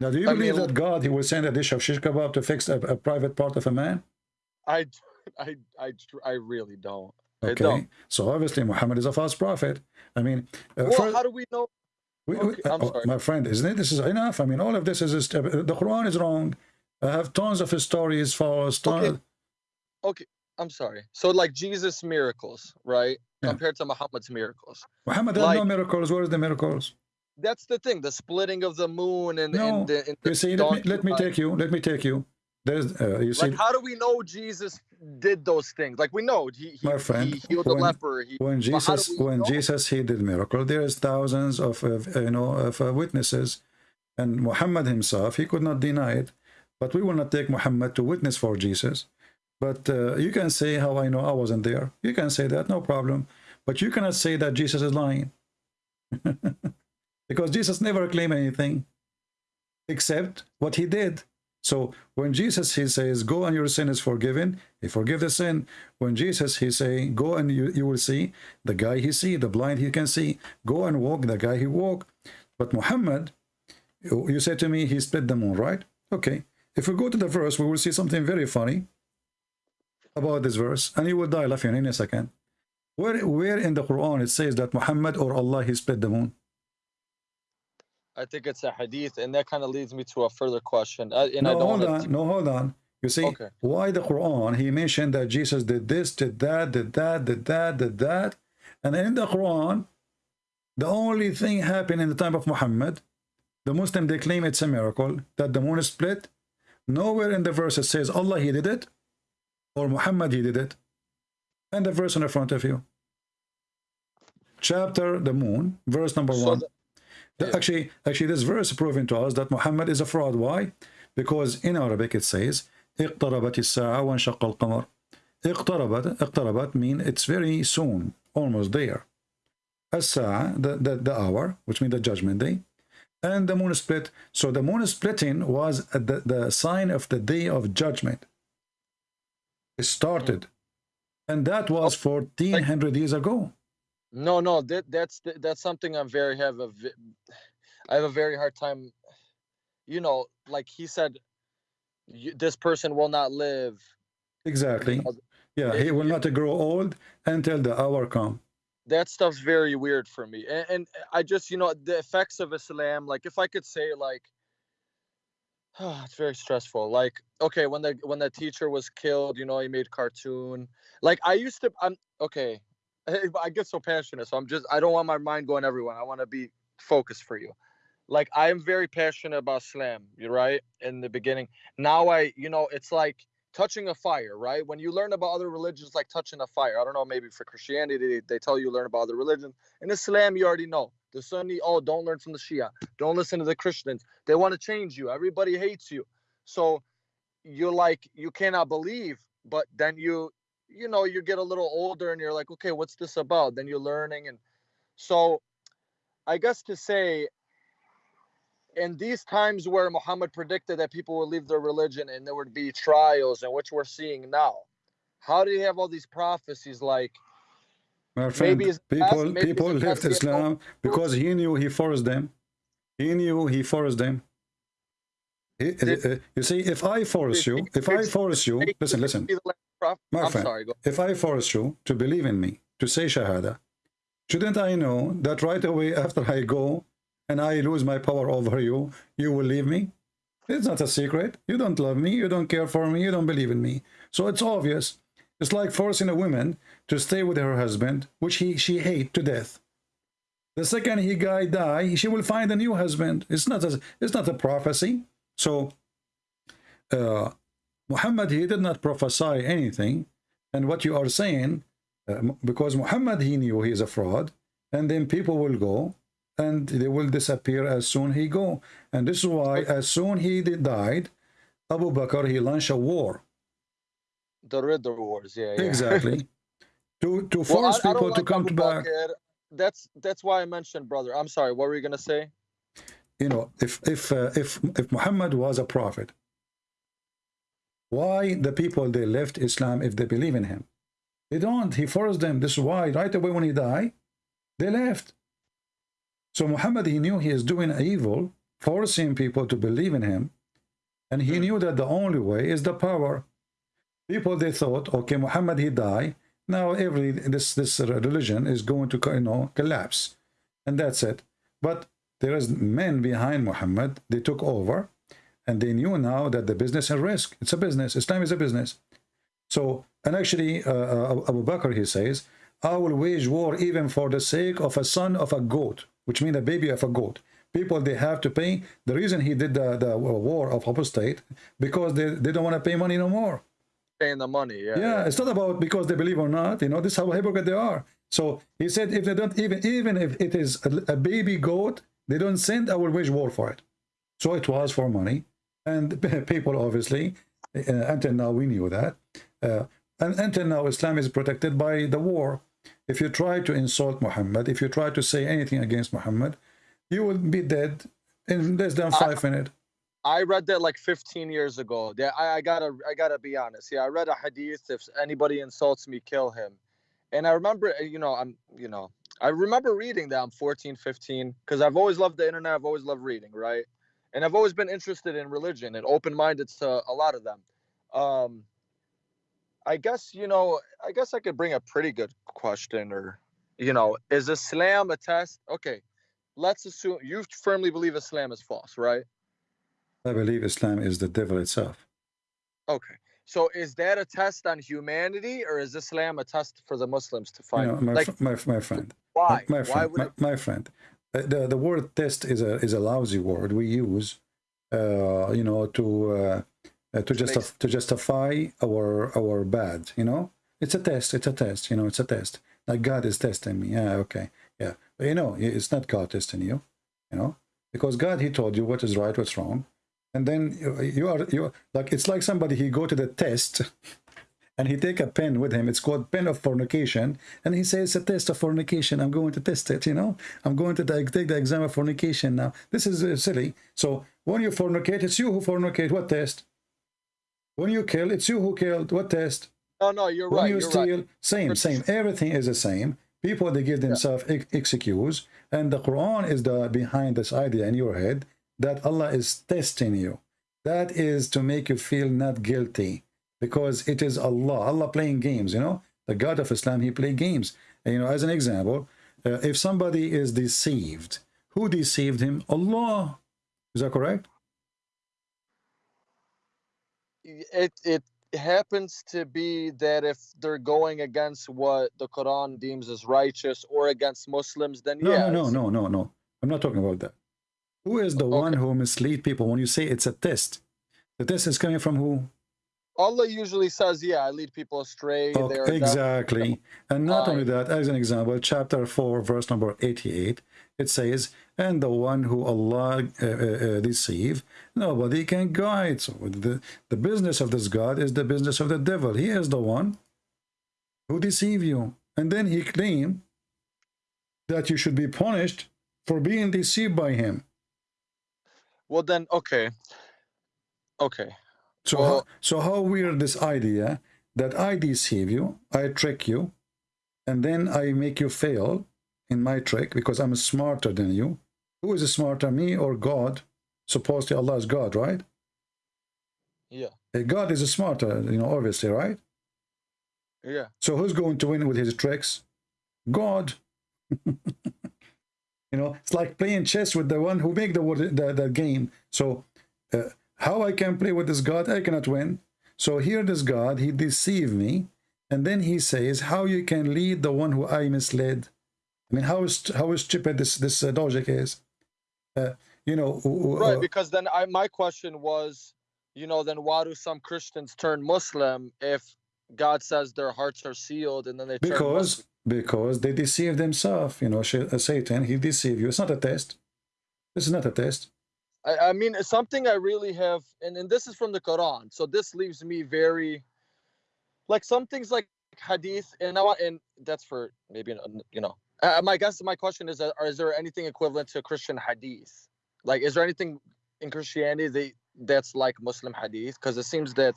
Now, do you I believe mean- that God, he will send a dish of shish kebab to fix a, a private part of a man? I, I, I, I really don't. Okay, don't. so obviously Muhammad is a false prophet. I mean, uh, Well, first- how do we know? We- we- okay, I'm uh, sorry. my friend, isn't it? This is enough. I mean, all of this is just, uh, the Quran is wrong. I have tons of stories for Tons, Okay. Okay, I'm sorry. So like Jesus' miracles, right? Yeah. Compared to Muhammad's miracles. Muhammad had no like- miracles. Where is the miracles? That's the thing, the splitting of the moon and, No. and the, and the You see, let me let me take you. Let me take you. There's, uh, you see, Like, how do we know Jesus did those things? Like, we know he, he, My friend, he healed the when- leper. He, when but how do Jesus when know? Jesus he did miracle, there is thousands of, of you know of uh, witnesses, and Muhammad himself he could not deny it. But we will not take Muhammad to witness for Jesus. But uh, you can say how I know I wasn't there. You can say that, no problem. But you cannot say that Jesus is lying. because Jesus never claimed anything except what he did. So when Jesus he says, "Go and your sin is forgiven," he forgive the sin. When Jesus he say, "Go and you, you will see," the guy he see, the blind he can see. Go and walk, the guy he walk. But Muhammad, you say to me, he split the moon, right? Okay. If we go to the verse, we will see something very funny about this verse, and you will die laughing in a second. Where where in the Quran it says that Muhammad or Allah he split the moon? I think it's a hadith, and that kind of leads me to a further question. Uh, and I no, don't hold on. No, hold on. You see, Okay. why the Quran? He mentioned that Jesus did this, did that, did that, did that, did that. And in the Quran, the only thing happened in the time of Muhammad, the Muslim, they claim it's a miracle, that the moon is split. Nowhere in the verse it says Allah, he did it, or Muhammad, he did it. And the verse in the front of you. Chapter, the moon, verse number So one. The- Yeah. Actually, actually, this verse is proving to us that Muhammad is a fraud. Why? Because in Arabic it says, اقتربت الساعة وانشق القمر. اقتربت, اقتربت mean it's very soon, almost there. الساعة, the, the, the hour, which means the judgment day. And the moon split. So the moon splitting was the, the sign of the day of judgment. It started. And that was 1400 years ago. No, no, that that's that's something I'm very have a I have a very hard time. You know, like he said, you, this person will not live. Exactly. Yeah, he will not grow old until the hour come. That stuff's very weird for me, and, and I just you know the effects of Islam. Like if I could say like, oh, it's very stressful. Like okay, when the when the teacher was killed, you know, he made cartoon. Like I used to. I'm okay. I get so passionate, so I'm just I don't want my mind going everywhere. I want to be focused for you. Like I am very passionate about slam. You're right in the beginning. Now I, you know, it's like touching a fire, right? When you learn about other religions, like touching a fire. I don't know, maybe for Christianity, they, tell you learn about other religions. In Islam, you already know. The Sunni, oh, don't learn from the Shia. Don't listen to the Christians. They want to change you. Everybody hates you. So you're like, you cannot believe, but then you, you know, you get a little older and you're like, okay, what's this about? Then you're learning. And so I guess to say, in these times where Muhammad predicted that people would leave their religion and there would be trials, and which we're seeing now, how do you have all these prophecies like My friend, it's people maybe people left past, you know, Islam because he knew he forced them. He knew he forced them. You see, if I force you, if I force you, listen, listen. Be the last prophet? My friend, if I force you to believe in me, to say Shahada, shouldn't I know that right away after I go and I lose my power over you, you will leave me? It's not a secret. You don't love me, you don't care for me, you don't believe in me. So it's obvious. It's like forcing a woman to stay with her husband, which he she hate to death. The second he guy die, she will find a new husband. It's not a, it's not a prophecy. So uh, Muhammad he did not prophesy anything, and what you are saying, uh, because Muhammad he knew he is a fraud, and then people will go and they will disappear as soon he go, and this is why as soon he did- died, Abu Bakr he launched a war The Ridda Wars. Yeah. yeah. exactly to to force I- I people to like come Abu back. Bakr. That's that's why I mentioned brother. I'm sorry. What were you gonna say? You know, if if uh, if if Muhammad was a prophet, why the people they left Islam if they believe in him? They don't. He forced them. This is why right away when he died, they left. So Muhammad he knew he is doing evil, forcing people to believe in him, and he knew that the only way is the power. People they thought, okay, Muhammad he died. now every this this religion is going to you know collapse, and that's it. But there is men behind Muhammad. They took over, and they knew now that the business is risk. It's a business. Islam is a business. So, and actually, uh, uh, Abu Bakr he says, I will wage war even for the sake of a son of a goat, which means a baby of a goat. People, they have to pay. The reason he did the, the war of apostate, because they, they don't want to pay money no more. Paying the money, yeah, yeah. yeah. it's not about because they believe or not. You know, this is how hypocrite they are. So he said, if they don't even, even if it is a, a baby goat, they don't send, I will wage war for it. So it was for money. And people, obviously, uh, until now, we knew that. Uh, and until now, Islam is protected by the war. If you try to insult Muhammad, if you try to say anything against Muhammad, you will be dead in less than five minutes. I read that like 15 years ago. Yeah, I, I gotta, I gotta be honest. Yeah, I read a hadith. If anybody insults me, kill him. And I remember, you know, I'm, you know, I remember reading that. I'm 14, 15, because I've always loved the internet. I've always loved reading, right? And I've always been interested in religion and open-minded to a lot of them. Um, I guess you know. I guess I could bring a pretty good question, or you know, is Islam a test? Okay, let's assume you firmly believe Islam is false, right? I believe Islam is the devil itself. Okay, so is that a test on humanity, or is Islam a test for the Muslims to find? You know, my, like, my, my friend. Why? My, my friend. Why my, my friend. The the word test is a is a lousy word we use, uh, you know, to uh, uh, to just to justify our our bad you know it's a test it's a test you know it's a test like god is testing me yeah okay yeah but you know it's not god testing you you know because god he told you what is right what's wrong and then you, you are you like it's like somebody he go to the test and he take a pen with him it's called pen of fornication and he says it's a test of fornication i'm going to test it you know i'm going to take the exam of fornication now this is uh, silly so when you fornicate it's you who fornicate what test when you kill, it's you who killed. What test? No, no, you're when right. you you're steal, right. same, same. Everything is the same. People they give themselves yeah. excuse, and the Quran is the behind this idea in your head that Allah is testing you. That is to make you feel not guilty because it is Allah. Allah playing games. You know, the God of Islam He play games. And, you know, as an example, uh, if somebody is deceived, who deceived him? Allah. Is that correct? it it happens to be that if they're going against what the Quran deems as righteous or against Muslims, then no, yeah. No, no, no, no, no. I'm not talking about that. Who is the okay. one who mislead people when you say it's a test? The test is coming from who? Allah usually says, yeah, I lead people astray. Okay, exactly. And not only that, as an example, chapter 4, verse number 88, it says, and the one who Allah uh, uh, deceive, nobody can guide. So the, the business of this God is the business of the devil. He is the one who deceive you. And then he claimed that you should be punished for being deceived by him. Well, then, okay. Okay. So, well, how, so how weird this idea that I deceive you, I trick you, and then I make you fail in my trick because I'm smarter than you. Who is smarter, me or God? Supposedly Allah is God, right? Yeah. God is smarter, you know, obviously, right? Yeah. So who's going to win with his tricks? God. you know, it's like playing chess with the one who make the the, the game. So uh, how I can play with this God? I cannot win. So here this God, he deceived me. And then he says, how you can lead the one who I misled. I mean, how is how stupid this this uh, logic is. Uh, you know, right? Because then I my question was, you know, then why do some Christians turn Muslim if God says their hearts are sealed and then they because because they deceive themselves. You know, uh, Satan he deceive you. It's not a test. This is not a test. I, I mean, something I really have, and, and this is from the Quran. So this leaves me very, like some things like hadith, and I want, and that's for maybe you know. Uh, my guess, my question is: uh, Is there anything equivalent to Christian hadith? Like, is there anything in Christianity that that's like Muslim hadith? Because it seems that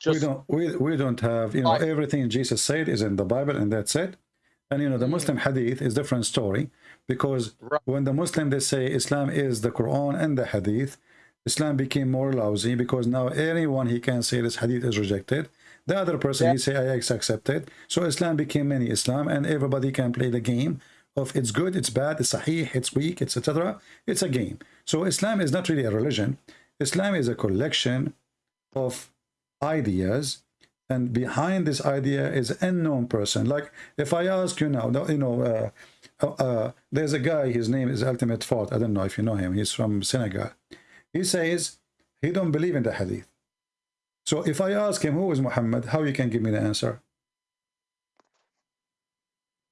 just we don't we, we don't have you know everything Jesus said is in the Bible, and that's it. And you know the mm. Muslim hadith is different story because right. when the Muslim they say Islam is the Quran and the hadith, Islam became more lousy because now anyone he can say this hadith is rejected. The other person, he say, I accept it. So Islam became many Islam, and everybody can play the game of it's good, it's bad, it's sahih, it's weak, etc. It's a game. So Islam is not really a religion. Islam is a collection of ideas and behind this idea is unknown person like if i ask you now you know uh, uh, uh, there's a guy his name is ultimate fault i don't know if you know him. He's from senegal. He says he don't believe in the hadith. So if i ask him who is muhammad? how you can give me the answer?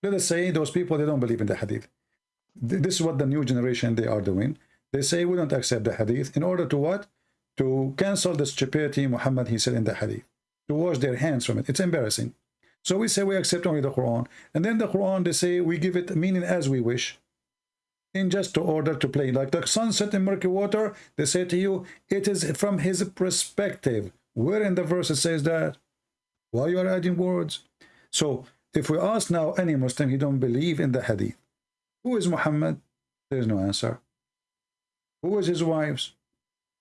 Let us say those people they don't believe in the hadith. This is what the new generation they are doing. They say we don't accept the hadith. In order to what? To cancel the stupidity muhammad he said in the hadith. To wash their hands from it. It's embarrassing. So we say we accept only the Quran. And then the Quran, they say we give it meaning as we wish. In just to order to play. Like the sunset in murky water, they say to you, it is from his perspective. Where in the verse it says that? Why you are adding words? So if we ask now any Muslim, he don't believe in the hadith. Who is Muhammad? There's no answer. Who is his wives?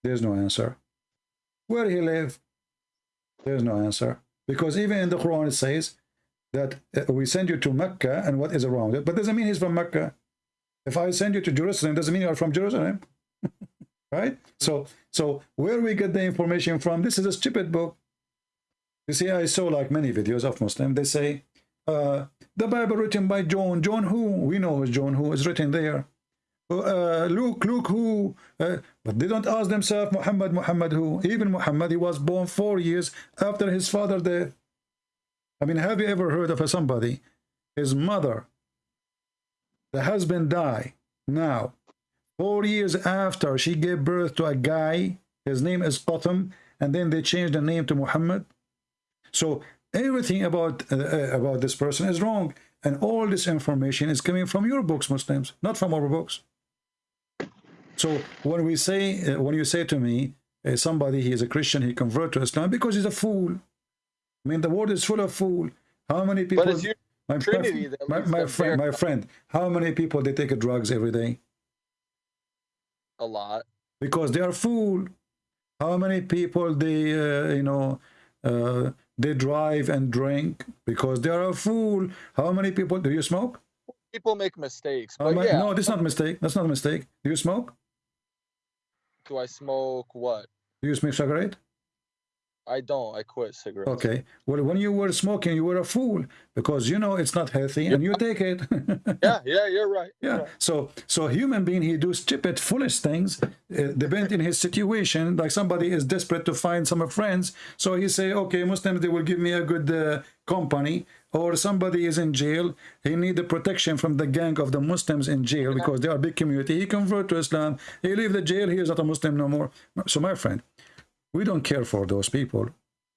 There's no answer. Where he live? There's no answer. Because even in the Quran it says that uh, we send you to Mecca and what is around it. But doesn't mean he's from Mecca. If I send you to Jerusalem, doesn't mean you're from Jerusalem. right? So so where we get the information from, this is a stupid book. You see, I saw like many videos of Muslim, they say, uh, the Bible written by John. John who? We know John who is written there uh, look, Luke who? Uh, but they don't ask themselves, Muhammad, Muhammad who? Even Muhammad, he was born four years after his father death. I mean, have you ever heard of somebody, his mother, the husband die now, four years after she gave birth to a guy, his name is Qatham, and then they changed the name to Muhammad? So everything about, uh, uh, about this person is wrong. And all this information is coming from your books, Muslims, not from our books. So when we say, uh, when you say to me, uh, somebody, he is a Christian, he convert to Islam because he's a fool. I mean, the world is full of fool. How many people? my, Trinity, my, my friend, my friend, how many people they take drugs every day? A lot. Because they are fool. How many people they, uh, you know, uh, they drive and drink because they are a fool. How many people do you smoke? People make mistakes. But yeah. No, that's not a mistake. That's not a mistake. Do you smoke? Do I smoke what? Do you smoke cigarette? I don't. I quit cigarettes. Okay. Well, when you were smoking, you were a fool because you know it's not healthy and you take it. yeah, yeah, you're right. yeah. So, so human being, he do stupid, foolish things, uh, depend in his situation. Like somebody is desperate to find some friends, so he say, okay, Muslims, they will give me a good uh, company. Or somebody is in jail, he need the protection from the gang of the Muslims in jail because they are a big community. He convert to Islam, he leave the jail, he is not a Muslim no more. So my friend, we don't care for those people.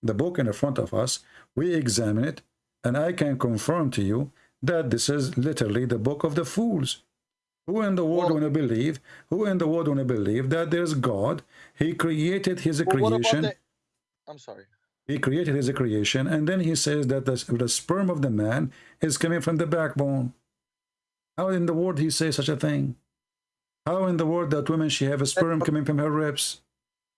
The book in the front of us, we examine it, and I can confirm to you that this is literally the book of the fools. Who in the world well, want to believe? Who in the world want to believe that there's God? He created his well, creation. The, I'm sorry. He created his creation, and then he says that the, the sperm of the man is coming from the backbone. How in the world he say such a thing? How in the world that woman she have a sperm coming from her ribs?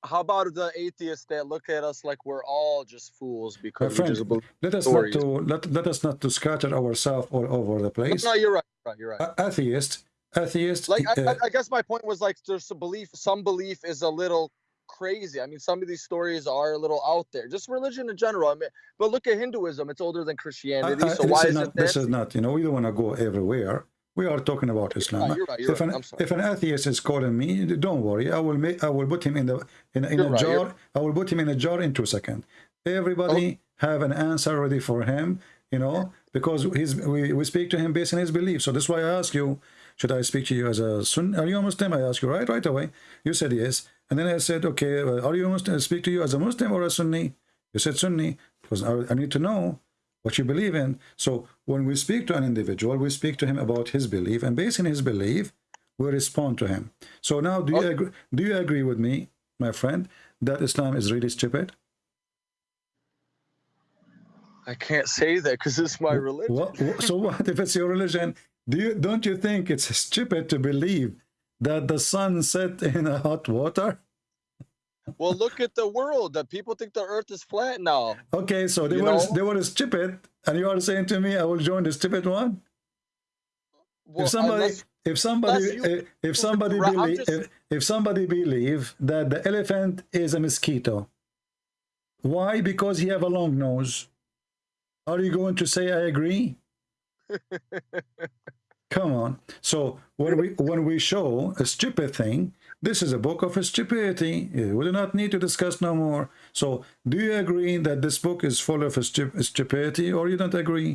how about the atheists that look at us like we're all just fools because friend, let us stories. not to let, let us not to scatter ourselves all over the place. No, you're right. You're right. You're right. Uh, atheist, atheist. Like uh, I, I, guess my point was like there's a belief. Some belief is a little crazy. I mean, some of these stories are a little out there. Just religion in general. I mean, but look at Hinduism. It's older than Christianity. Uh, so why is not, This is not. You know, we don't want to go everywhere. We are talking about Islam. You're right, you're if, an, if an atheist is calling me, don't worry. I will make. I will put him in the in, in a right, jar. I will put him in a jar in two seconds. Everybody oh. have an answer ready for him. You know, because he's we, we speak to him based on his belief. So that's why I ask you, should I speak to you as a Sunni? Are you a Muslim? I ask you right right away. You said yes, and then I said, okay, uh, are you a Muslim? I speak to you as a Muslim or a Sunni? You said Sunni because I, need to know what you believe in. So when we speak to an individual, we speak to him about his belief, and based on his belief, we respond to him. So now, do you okay. agree? Do you agree with me, my friend, that Islam is really stupid? I can't say that because it's my religion. What, what, so what if it's your religion? Do you don't you think it's stupid to believe that the sun set in a hot water? Well, look at the world. The people think the Earth is flat now. Okay, so they You were know? they were stupid, and you are saying to me, I will join the stupid one. Well, if somebody unless- if somebody you- eh, if, if somebody believe just- if, if somebody believe that the elephant is a mosquito why because he have a long nose are you going to say i agree come on so when we when we show a stupid thing this is a book of stupidity we do not need to discuss no more so do you agree that this book is full of stupidity or you don't agree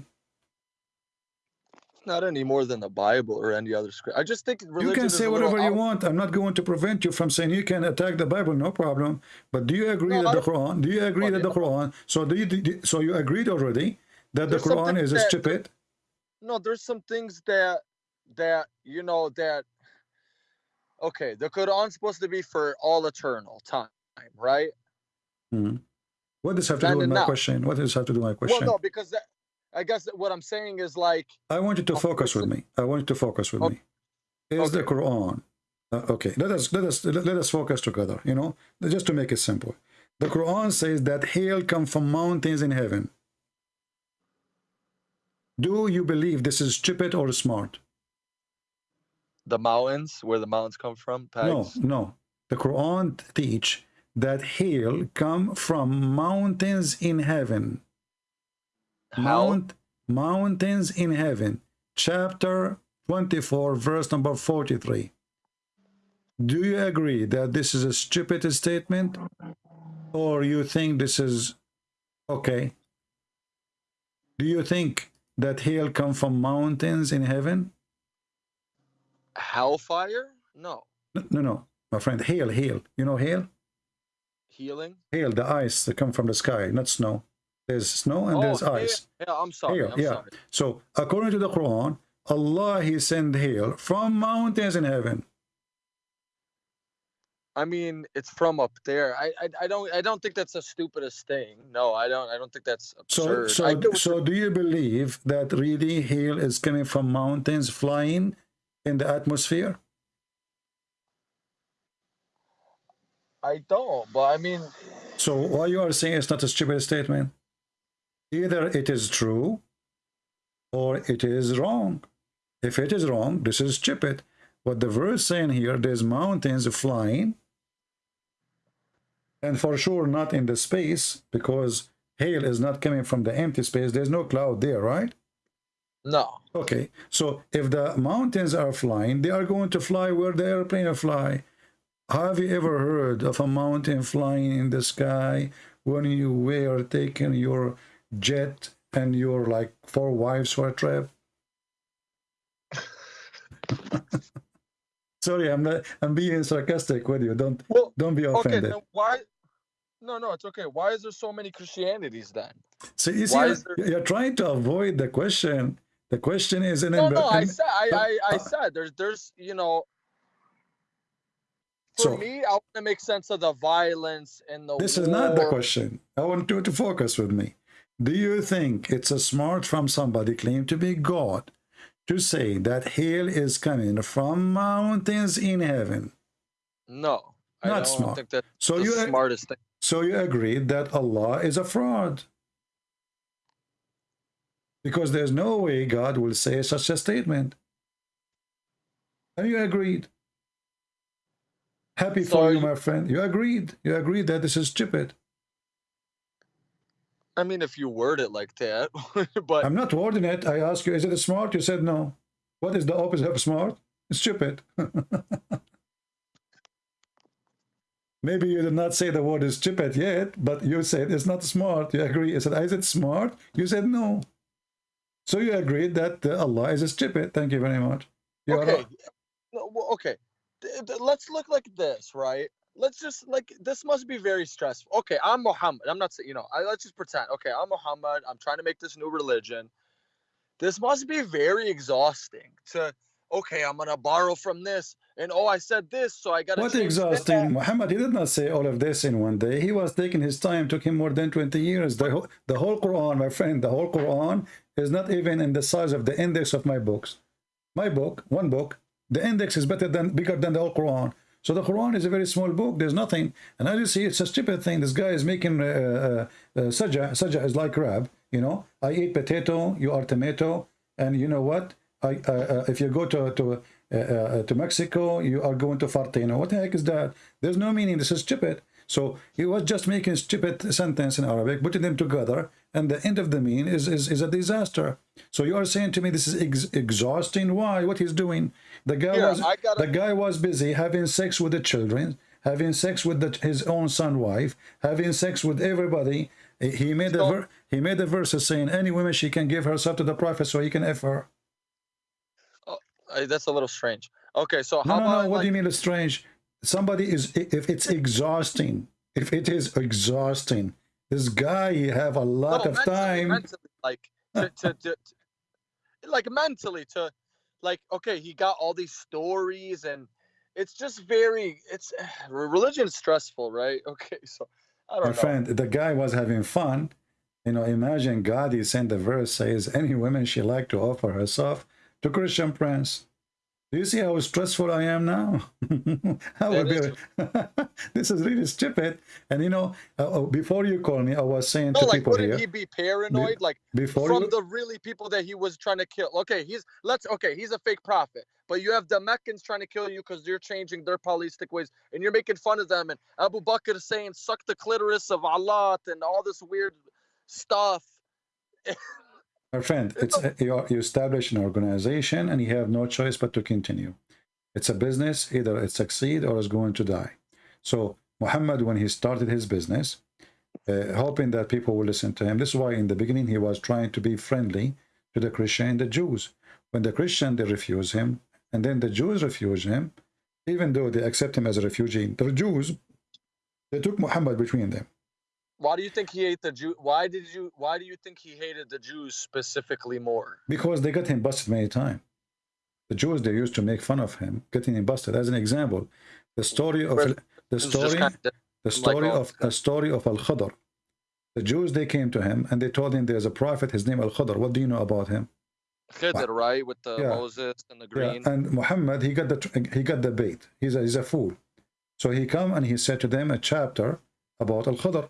not any more than the Bible or any other script. I just think You can say whatever you want. I'm not going to prevent you from saying you can attack the Bible, no problem. But do you agree No, that the Quran? Do you agree Well, that the. Quran? So do you? do- So you agreed already that There's the Quran is that- stupid? No, there's some things that that you know that. Okay, the Quran's supposed to be for all eternal time, right? Mhm. What does have to Then do with my now. question? What does have to do with my question? Well, no, because that, I guess what I'm saying is like I want you to focus with me. I want you to focus with Oh, me. Is the. Quran? uh, okay, let us let us let us focus together. You know, just to make it simple. The Quran says that hail come from mountains in heaven. Do you believe this is stupid or smart? The mountains, where the mountains come from. No, no. The Quran teach that hail come from mountains in heaven. How? Mount mountains in heaven. Chapter 24, verse number 43. Do you agree that this is a stupid statement? Or you think this is okay? Do you think that hail come from mountains in heaven? Hellfire? No. No, no, no. My friend, hail, hail. You know hail? Healing? Hail, the ice that come from the sky, not snow. There's snow and oh, there's hail- ice. Yeah, I'm sorry. Hail, I'm yeah. sorry. So according to the Quran, Allah He sent hail from mountains in heaven. I mean, it's from up there. I, I, I don't, I don't think that's the stupidest thing. No, I don't, I don't think that's absurd. so what so do you believe that really hail is coming from mountains flying in the atmosphere? I don't, but I mean, So what you are saying is not a stupid statement? Either it is true or it is wrong. If it is wrong, this is stupid. What the verse saying here, there's mountains flying, and for sure not in the space, because hail is not coming from the empty space. There's no cloud there, right? No. Okay, so if the mountains are flying, they are going to fly where the airplane fly. Have you ever heard of a mountain flying in the sky when you were taking your jet and your like four wives for a trip? Sorry, I'm not. I'm being sarcastic with you. Don't Well, don't be okay, offended. then why? No, no, it's okay. Why is there so many Christianities then? So you see, you're, there- you're trying to avoid the question. The question is an No, no, I in- said, I, I, I uh, said, there's, there's, you know, for So- me, I want to make sense of the violence and the. This is not the question. I want you to focus with me. Do you think it's a smart from somebody claimed to be God to say that hail is coming from mountains in heaven? No, I Not don't smart. think that's So the you smartest thing. so you agree that Allah is a fraud? Because there's no way God will say such a statement. Have you agreed. Happy So for you, you- my friend. You agreed. You agreed that this is stupid. I mean, if you word it like that, but I'm not wording it. I ask you, is it smart? You said no. What is the opposite of smart? Stupid. Maybe you did not say the word is stupid yet, but you said it's not smart. You agree. I said, is it smart? You said no. So you agreed that uh, Allah is stupid. Thank you very much. You are- okay, no, well, okay. Th- th- Let's look like this, right? Let's just like this must be very stressful. Okay, I'm Muhammad. I'm not saying you know. I, let's just pretend. Okay, I'm Muhammad. I'm trying to make this new religion. This must be very exhausting. To okay, I'm gonna borrow from this, and oh, I said this, so I gotta. What exhausting. Muhammad, he did not say all of this in one day. He was taking his time, took him more than 20 years. The, whole- the whole Quran, my friend, the whole Quran is not even in the size of the index of my books. My book, one book, the index is better than bigger than the whole Quran. So the Quran is a very small book. There's nothing. And as you see, it's a stupid thing. This guy is making uh, uh, uh, is like rab. You know, I eat potato, you are tomato. And you know what? I uh, uh, If you go to, to, Uh, uh, to Mexico, you are going to Fartino. What the heck is that? There's no meaning. This is stupid. So he was just making stupid sentence in Arabic, putting them together, and the end of the mean is, is, is a disaster. So you are saying to me this is ex exhausting. Why? What he's doing? The guy Yeah, was the guy was busy having sex with the children, having sex with the, his own son wife, having sex with everybody. He- made a So- ver he made a verse saying any woman she can give herself to the prophet so he can f her. That's a little strange. Okay, so No, how no, about no. What like, do you mean it's strange? Somebody is if it's exhausting. If it is exhausting, this guy he have a lot no, of mentally, time. mentally, like to, to, to, like mentally to like okay, he got all these stories and it's just very it's religion is stressful, right? Okay, so I don't My know. friend, the guy was having fun. You know, imagine God, he sent the verse says, any woman she like to offer herself to Christian prince. Do you see how stressful I am now? I would That be, this is really stupid. And you know, uh, uh, before you call me, I was saying No, to like people wouldn't here, he be paranoid? Like before from you, the really people that he was trying to kill. Okay, he's let's okay, he's a fake prophet, but you have the Meccans trying to kill you because you're changing their polytheistic ways and you're making fun of them. And Abu Bakr is saying suck the clitoris of Allah and all this weird stuff. my friend, it's you, you establish an organization and you have no choice but to continue. It's a business, either it succeed or it's going to die. So Muhammad, when he started his business, uh, hoping that people will listen to him. This is why in the beginning he was trying to be friendly to the Christian and the Jews. When the Christian they refuse him, and then the Jews refuse him, even though they accept him as a refugee, the Jews they took Muhammad between them. Why do you think he ate the Jew? Why did you? Why do you think he hated the Jews specifically more? because they got him busted many times. The Jews they used to make fun of him, getting him busted. As an example, the story of the story kind of the story all of a story of Al Khadr. The Jews they came to him and they told him there's a prophet. His name Al Khadr. What do you know about him? Khidr, right? With the Yeah. Moses and the green. Yeah, and Muhammad he got the he got the bait. He's a, he's a fool. So he come and he said to them a chapter about Al Khadr.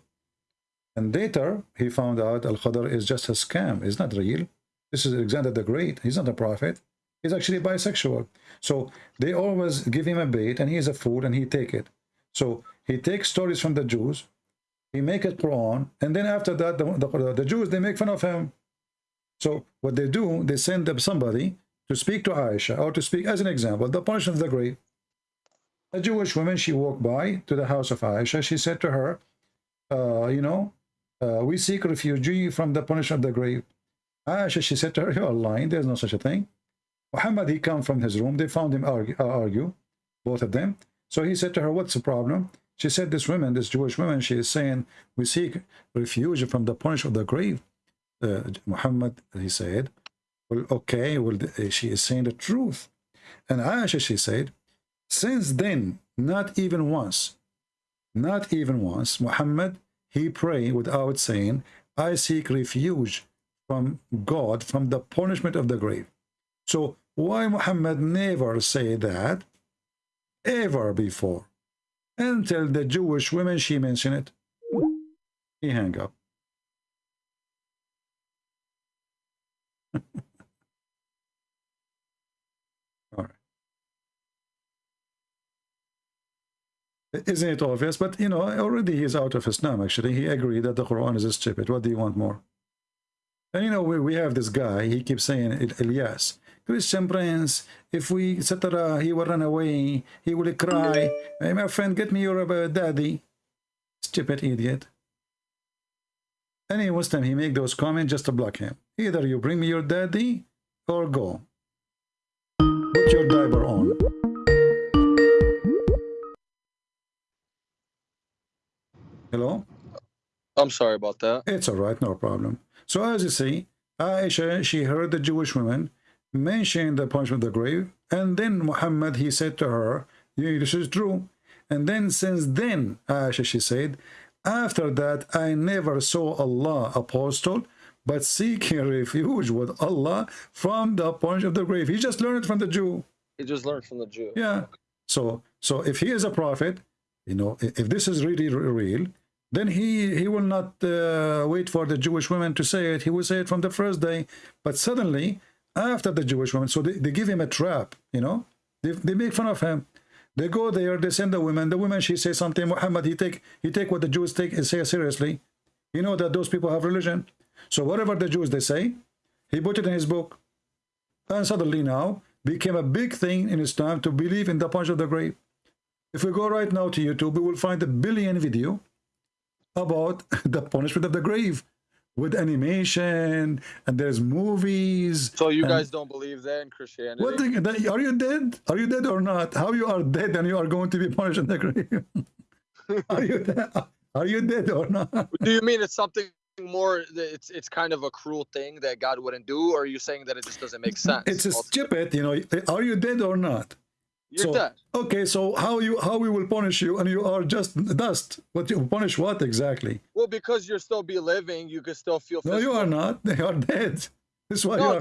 And later he found out Al Khadr is just a scam. It's not real. This is Alexander the Great. He's not a prophet. He's actually bisexual. So they always give him a bait and he's a fool and he take it. So he takes stories from the Jews, he make it Quran, and then after that the, the, the Jews they make fun of him. So what they do, they send up somebody to speak to Aisha or to speak as an example, the punishment of the grave. A Jewish woman, she walked by to the house of Aisha. She said to her, uh, you know, uh, we seek refugee from the punishment of the grave. Aisha, she said to her, you're lying. There's no such a thing. Muhammad, he come from his room. They found him argue, uh, argue, both of them. So he said to her, what's the problem? She said, this woman, this Jewish woman, she is saying, we seek refuge from the punishment of the grave. Uh, Muhammad, he said, well, okay, well, she is saying the truth. And Aisha, she said, since then, not even once, not even once, Muhammad, he prayed without saying, I seek refuge from God from the punishment of the grave. So why Muhammad never say that ever before? Until the Jewish women, she mentioned it. He hang up. Isn't it obvious? But you know, already he's out of Islam. Actually, he agreed that the Quran is stupid. What do you want more? And you know, we, we have this guy. He keeps saying, "El- Elias, Christian Prince. If we etc., he will run away. He will cry. Hey, my friend, get me your uh, daddy. Stupid idiot. Any Muslim, he make those comments just to block him. Either you bring me your daddy or go. Put your diaper on. Hello? I'm sorry about that. It's all right, no problem. So as you see, Aisha, she heard the Jewish woman mention the punishment of the grave, and then Muhammad, he said to her, this is true. And then since then, Aisha, she said, after that, I never saw Allah apostle, but seeking refuge with Allah from the punishment of the grave. He just learned it from the Jew. He just learned from the Jew. Yeah. So, so if he is a prophet, you know, if this is really real, then he he will not uh, wait for the Jewish women to say it. He will say it from the first day. But suddenly, after the Jewish women, so they, they give him a trap. You know, they, they make fun of him. They go there, they send the women. The women, she says something. Muhammad, he take he take what the Jews take and say seriously. You know that those people have religion. So whatever the Jews they say, he put it in his book. And suddenly now became a big thing in Islam to believe in the punch of the grave. If we go right now to YouTube, we will find a billion video about the punishment of the grave with animation and there's movies. So you guys don't believe that in Christianity? What the, are you dead? Are you dead or not? How you are dead and you are going to be punished in the grave? are you dead? Are you dead or not? Do you mean it's something more? It's it's kind of a cruel thing that God wouldn't do, or are you saying that it just doesn't make sense? It's a stupid, you know. Are you dead or not? You're so, dead. Okay, so how you how we will punish you and you are just dust? But you punish what exactly? Well, because you're still be living, you can still feel. No, you are not. They are dead. This is why No, you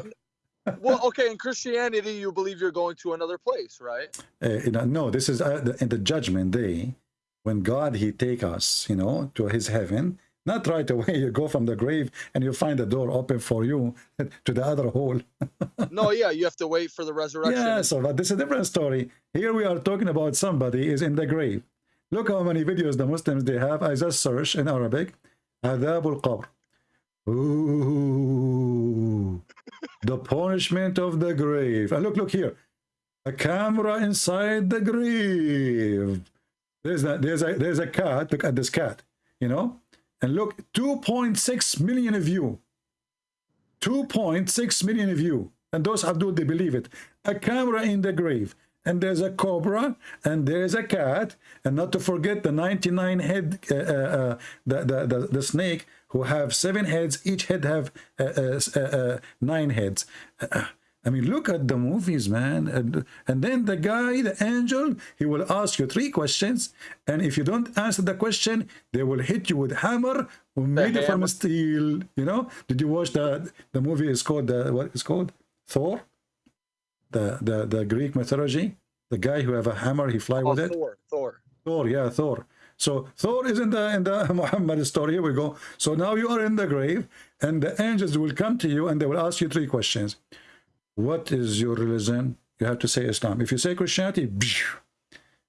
are. well, okay. In Christianity, you believe you're going to another place, right? Uh, no, this is uh, the, in the judgment day when God he take us, you know, to his heaven. Not right away. You go from the grave and you find the door open for you to the other hole. No, yeah, you have to wait for the resurrection. Yeah, so but this is a different story. Here we are talking about somebody is in the grave. Look how many videos the Muslims they have. I just search in Arabic. Adhab al-Qabr. Ooh, the punishment of the grave. And look, look here. A camera inside the grave. There's a, there's a, there's a cat. Look at this cat, you know? And look, 2.6 million view. 2.6 million view. And those Abdul, they believe it. A camera in the grave. And there's a cobra, and there's a cat, and not to forget the 99 head, uh, uh, uh, the, the, the, the snake, who have seven heads, each head have uh, uh, uh, nine heads. I mean, look at the movies, man. And, and then the guy, the angel, he will ask you three questions. And if you don't answer the question, they will hit you with hammer made from hammer. steel. You know? Did you watch the the movie? is called the what is called Thor. The the the Greek mythology. The guy who have a hammer, he fly Oh, with it. Thor, Thor. Thor, yeah, Thor. So Thor is in the in the Muhammad story. Here we go. So now you are in the grave, and the angels will come to you and they will ask you three questions. What is your religion? You have to say Islam. If you say Christianity,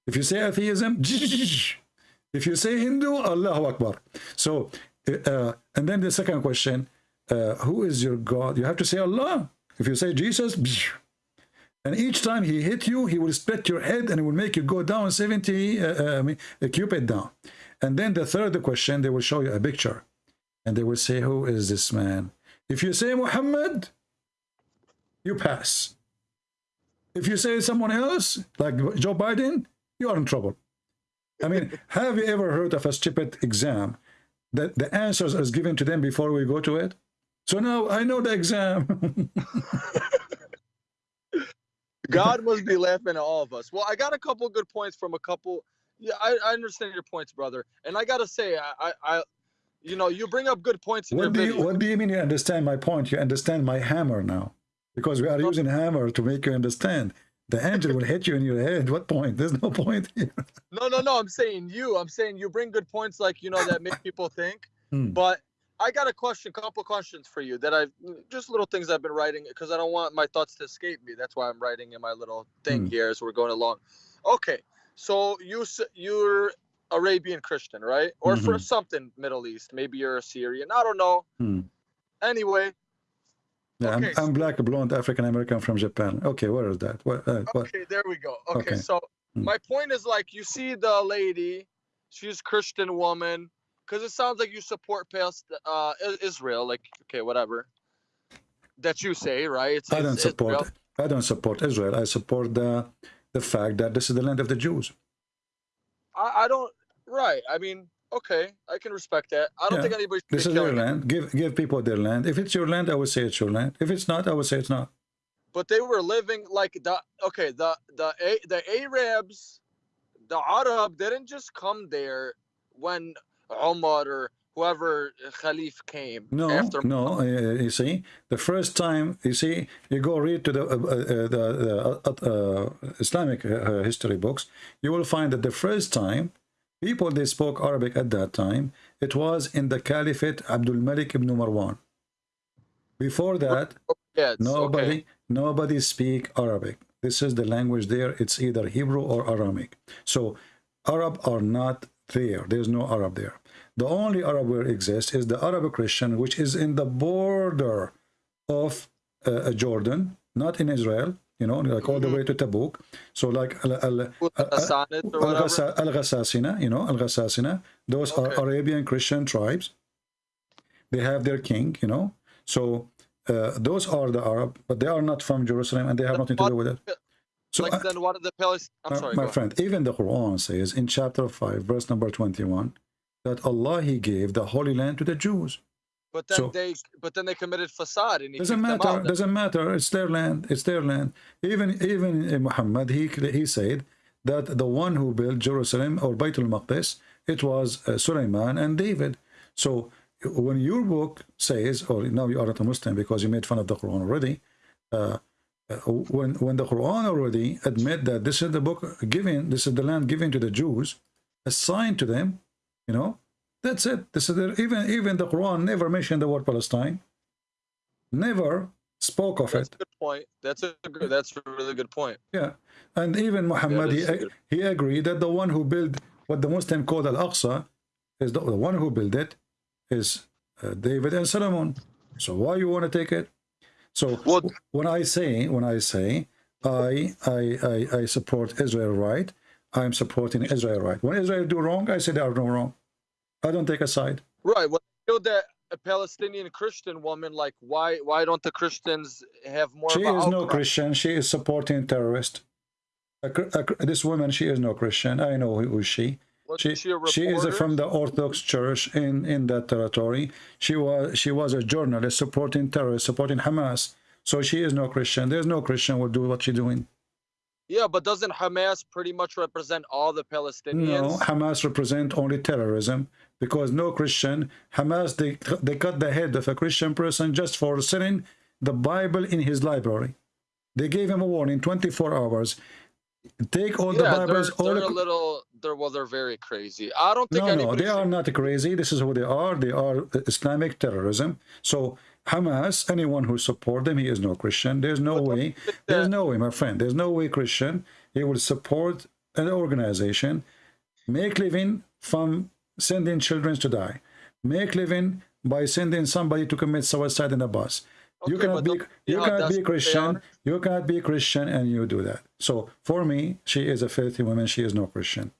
if you say atheism, if you say Hindu, Allahu Akbar. So, uh, and then the second question, uh, who is your God? You have to say Allah. If you say Jesus, and each time he hit you, he will split your head and it will make you go down 70 uh, I mean, a cupid down. And then the third question, they will show you a picture. And they will say, who is this man? If you say Muhammad, you pass. If you say someone else, like Joe Biden, you are in trouble. I mean, have you ever heard of a stupid exam that the answers is given to them before we go to it? So now I know the exam. God must be laughing at all of us. Well, I got a couple good points from a couple. Yeah, I, I understand your points, brother. And I gotta say, I, I, you know, you bring up good points in your what do you what do you mean you understand my point? You understand my hammer now. Because we are using hammer to make you understand. The angel will hit you in your head. What point? There's no point here. No, no, no. I'm saying you. I'm saying you bring good points, like you know, that make people think. Hmm. But I got a question, couple questions for you that I've just little things I've been writing because I don't want my thoughts to escape me. That's why I'm writing in my little thing Hmm. here as we're going along. Okay, so you you're Arabian Christian, right? Or for Mhm. something Middle East. Maybe you're a Syrian. I don't know. Hmm. Anyway, Yeah, Okay, I'm, I'm black, blonde, African American from Japan. Okay, where is that? What, uh, what? Okay, there we go. Okay, Okay. so Hmm. my point is like you see the lady, she's Christian woman, because it sounds like you support past uh Israel, like okay, whatever. That you say, right? It's, I don't support. Israel. I don't support Israel. I support the the fact that this is the land of the Jews. I, I don't. Right. I mean, okay, I can respect that. I don't Yeah, think anybody. This is their land. Give give people their land. If it's your land, I would say it's your land. If it's not, I would say it's not. But they were living like the okay, the the A- the Arabs, the Arab didn't just come there when Umar or whoever Khalif came No, after no. Uh, you see, the first time you see, you go read to the uh, uh, the, the uh, uh, Islamic uh, history books, you will find that the first time people they spoke Arabic at that time, it was in the Caliphate Abdul Malik ibn Marwan. Before that, yeah, it's nobody okay. nobody speak Arabic. This is the language there. It's either Hebrew or Aramaic. So Arab are not there. There's no Arab there. The only Arab where exists is the Arab Christian, which is in the border of uh, Jordan, not in Israel. You know, like all the way to Tabuk. So like Al Al Hassanid or whatever. Al Ghassasina, you know, Al Ghassasina. Those are Arabian Christian tribes. They have their king, you know. So uh, those are the Arab, but they are not from Jerusalem, and they have nothing to do with it. So like uh, then what are the Palestinians? I'm my, sorry. my go ahead. friend, even the Quran says in chapter 5, verse number 21, that Allah He gave the Holy Land to the Jews. But then so- they but then they committed fasad and he Doesn't matter. Doesn't matter. It's their land. It's their land. Even even in Muhammad, he he said that the one who built Jerusalem or Beit al-Maqdis, it was uh, Sulaiman and David. So when your book says, or now you are not a Muslim because you made fun of the Quran already, uh, uh, when when the Quran already admit that this is the book given, this is the land given to the Jews, assigned to them, you know, that's it. This is the, even even the Quran never mentioned the word Palestine, never spoke of That's it. a good point. That's a good, that's a really good point. Yeah, and even Muhammad, he, he agreed that the one who built what the Muslim called Al-Aqsa is the, the one who built it is uh, David and Solomon. So why you want to take it? So Well- when I say when I say I I I, I support Israel right, I'm supporting Israel right. When Israel do wrong, I say they are no wrong. I don't take a side. Right. Well, you killed that a Palestinian Christian woman, like why why don't the Christians have more She is no? Christian. She is supporting terrorist. A, a, this woman, she is no Christian. I know who is she. She, she she is from the Orthodox Church in, in that territory. She was she was a journalist supporting terrorists, supporting Hamas. So she is no Christian. There's no Christian will do what she's doing. Yeah, but doesn't Hamas pretty much represent all the Palestinians? No, Hamas represent only terrorism because no Christian Hamas they they cut the head of a Christian person just for selling the Bible in his library. They gave him a warning, 24 hours. Take all the Bibles, they're, all they're the a little. They're well, they're very crazy. I don't think no, no, they are not crazy. This is who they are. They are Islamic terrorism. So Hamas, anyone who support them, he is no Christian. There's no way. There's no way, my friend. There's no way Christian. He will support an organization, make living from sending children to die, make living by sending somebody to commit suicide in a bus. you cannot be you how cannot be Christian. You cannot be Christian and you do that. So for me, she is a filthy woman. She is no Christian.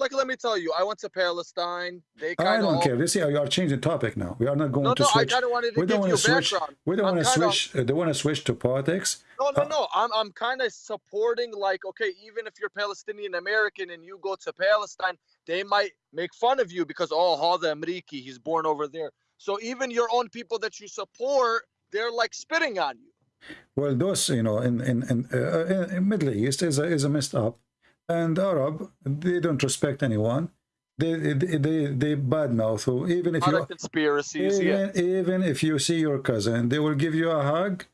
Like, let me tell you, I went to Palestine. They I kind of. don't care. You see, you are changing topic now. We are not going No, to no, I switch. of wanted to we don't want to switch. background. We don't want to switch. uh, they want to switch to politics. No, no, Uh, no. I'm I'm kind of supporting like okay, even if you're Palestinian American and you go to Palestine, they might make fun of you because oh, Hada Amriki, he's born over there. So even your own people that you support, they're like spitting on you. Well, those you know in in in, uh, in Middle East is a, is a messed up, and Arab they don't respect anyone. They they they, they badmouth who even if you conspiracies. Yeah. even, even if you see your cousin, they will give you a hug.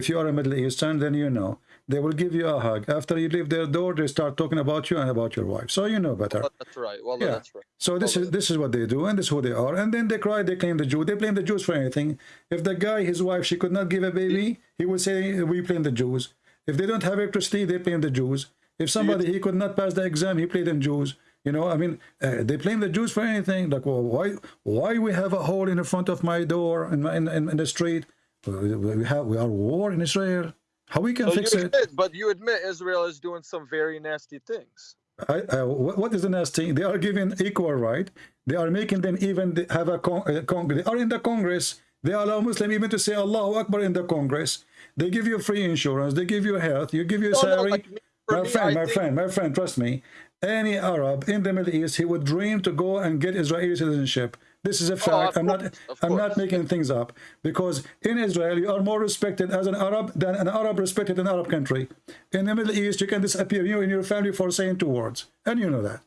If you are a Middle Eastern, then you know they will give you a hug. After you leave their door, they start talking about you and about your wife. So you know better. Well, that's right. Well, Yeah. that's right. So this is this is what they do, and this is who they are. And then they cry, they claim the Jew. They blame the Jews for anything. If the guy, his wife, she could not give a baby, he would say, "We blame the Jews." If they don't have electricity, they blame the Jews. If somebody he could not pass the exam, he blamed them Jews. You know, I mean, uh, they blame the Jews for anything. Like, well, why why we have a hole in the front of my door in my, in, in, in the street? We have we are war in Israel. How we can So fix it? but you admit Israel is doing some very nasty things. I, I, what is the nasty? They are giving equal right. They are making them even have a con- uh, con- They are in the Congress. They allow Muslim even to say Allahu Akbar in the Congress. They give you free insurance. They give you health. You give you No, no, salary. like me- for my me, friend, I my think- friend, my friend. Trust me. Any Arab in the Middle East, he would dream to go and get Israeli citizenship. This is a oh, fact. Oh, I'm not. course, of I'm not making things up because in Israel you are more respected as an Arab than an Arab respected in Arab country. In the Middle East, you can disappear you and your family for saying two words, and you know that.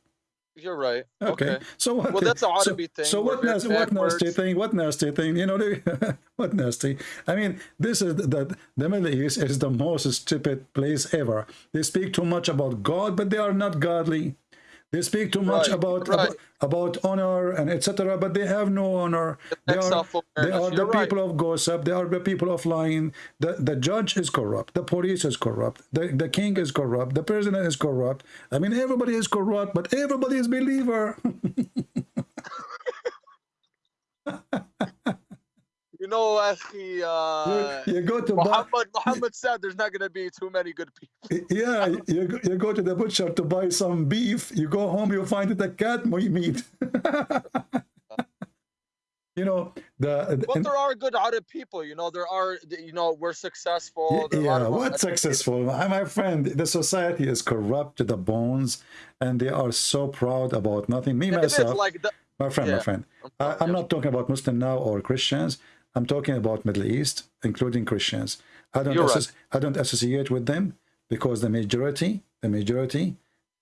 You're right. Okay. Okay. So what? Well, that's a so, thing. So what? Nasty, what nasty thing? What nasty thing? You know, what nasty? I mean, this is the the Middle East is the most stupid place ever. They speak too much about God, but they are not godly. They speak too much Right, about, right. about about honor and etc. But they have no honor. They are, they are the right. people of gossip. They are the people of lying. The the judge is corrupt. The police is corrupt. The the king is corrupt. The president is corrupt. I mean, everybody is corrupt, but everybody is believer. Know, Akhi, uh, you, you go to buy, Muhammad, Muhammad said there's not going to be too many good people. yeah, you, go- you go to the butcher to buy some beef. You go home, you find it a cat meat. you know the. But there are good Arab people, you know. There are, you know, we're successful. there are a lot yeah, what successful? My my friend, the society is corrupt to the bones, and they are so proud about nothing. Me myself, like the, my friend, my friend. I'm I'm yeah. not talking about Muslim now or Christians. I'm talking about Middle East, including Christians. I don't right. I don't associate with them because the majority, the majority,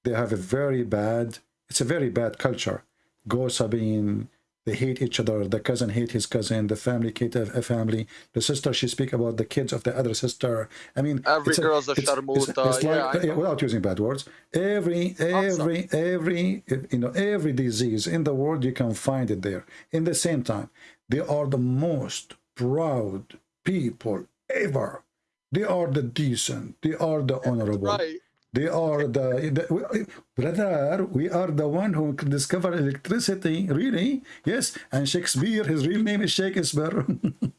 they have a very bad. It's a very bad culture. Gossiping. They hate each other. The cousin hate his cousin. The family hate a, a family. The sister she speak about the kids of the other sister. I mean, Every it's girl's a it's- it's- it's Yeah, like- know. without using bad words. Every every every you know every disease in the world you can find it there. In the same time, they are the most proud people ever. They are the decent. They are the honorable. right. They are the, the brother. We are the one who discovered electricity. Really? Yes. And Shakespeare, his real name is Sheikh Zubair.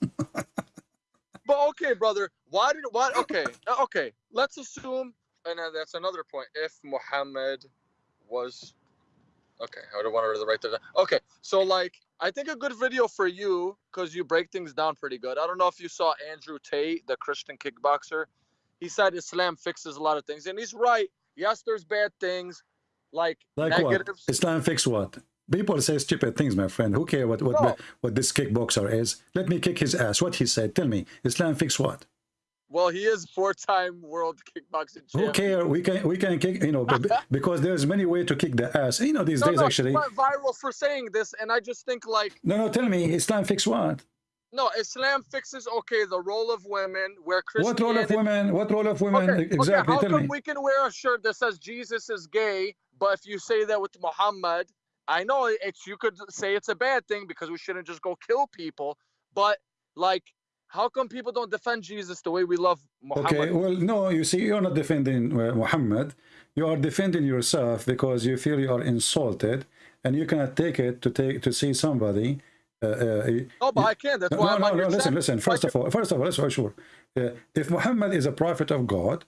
But okay, brother, why did why? Okay, okay. Let's assume, and that's another point. If Muhammad was, okay, I don't want to write that. Okay, so like, I think a good video for you because you break things down pretty good. I don't know if you saw Andrew Tate, the Christian kickboxer. He said Islam fixes a lot of things, and he's right. Yes, there's bad things, like, like negatives. what? Islam fix what? People say stupid things, my friend. Who care what what No. what this kickboxer is? Let me kick his ass. What he said? Tell me. Islam fix what? Well, he is four-time world kickboxing champion. Who care? We can we can kick. You know, because there's many way to kick the ass. You know, these No, days no, actually. went viral for saying this, and I just think like No, no. Tell me, Islam fix what? No, Islam fixes okay the role of women where What role of women? What role of women? Okay, exactly. okay, how come me. we can wear a shirt that says Jesus is gay, but if you say that with Muhammad, I know it's you could say it's a bad thing because we shouldn't just go kill people, but like, how come people don't defend Jesus the way we love Muhammad? Okay, well, no, you see, you're not defending uh, Muhammad. You are defending yourself because you feel you are insulted, and you cannot take it to take to see somebody. Uh, uh, no, but I can. That's no, why no, I'm no, no, listen, listen. First of all, first of all, let's be sure. Uh, if Muhammad is a prophet of God,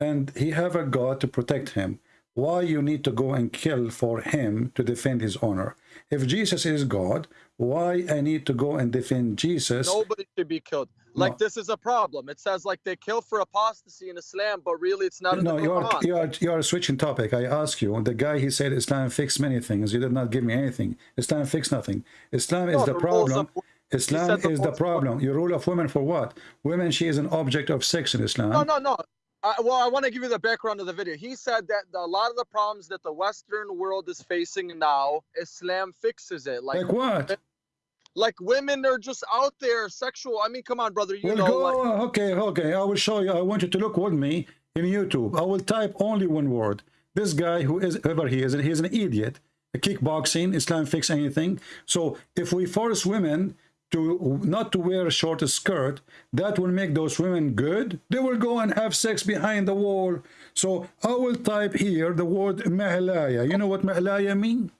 and he have a God to protect him, why you need to go and kill for him to defend his honor? If Jesus is God, why I need to go and defend Jesus? Nobody should be killed. Like No. this is a problem. It says like they kill for apostasy in Islam, but really it's not No, you are you are you are switching topic. I ask you. The guy he said Islam fix many things. You did not give me anything. Islam fix nothing. Islam is the the problem. Islam the is the problem. Your rule of women for what? Women, she is an object of sex in Islam. No, no, no. I, well, I want to give you the background of the video. He said that the, a lot of the problems that the Western world is facing now, Islam fixes it. Like, Like what? like women are just out there sexual. I mean, come on, brother. You Well, know, go. like, okay, okay. I will show you. I want you to look with me in YouTube. I will type only one word. This guy, who is whoever he is, he's an idiot. Kickboxing, Islam fix anything. So if we force women to not to wear a short skirt, that will make those women good. They will go and have sex behind the wall. So I will type here the word mahlaya. You know what mahlaya mean?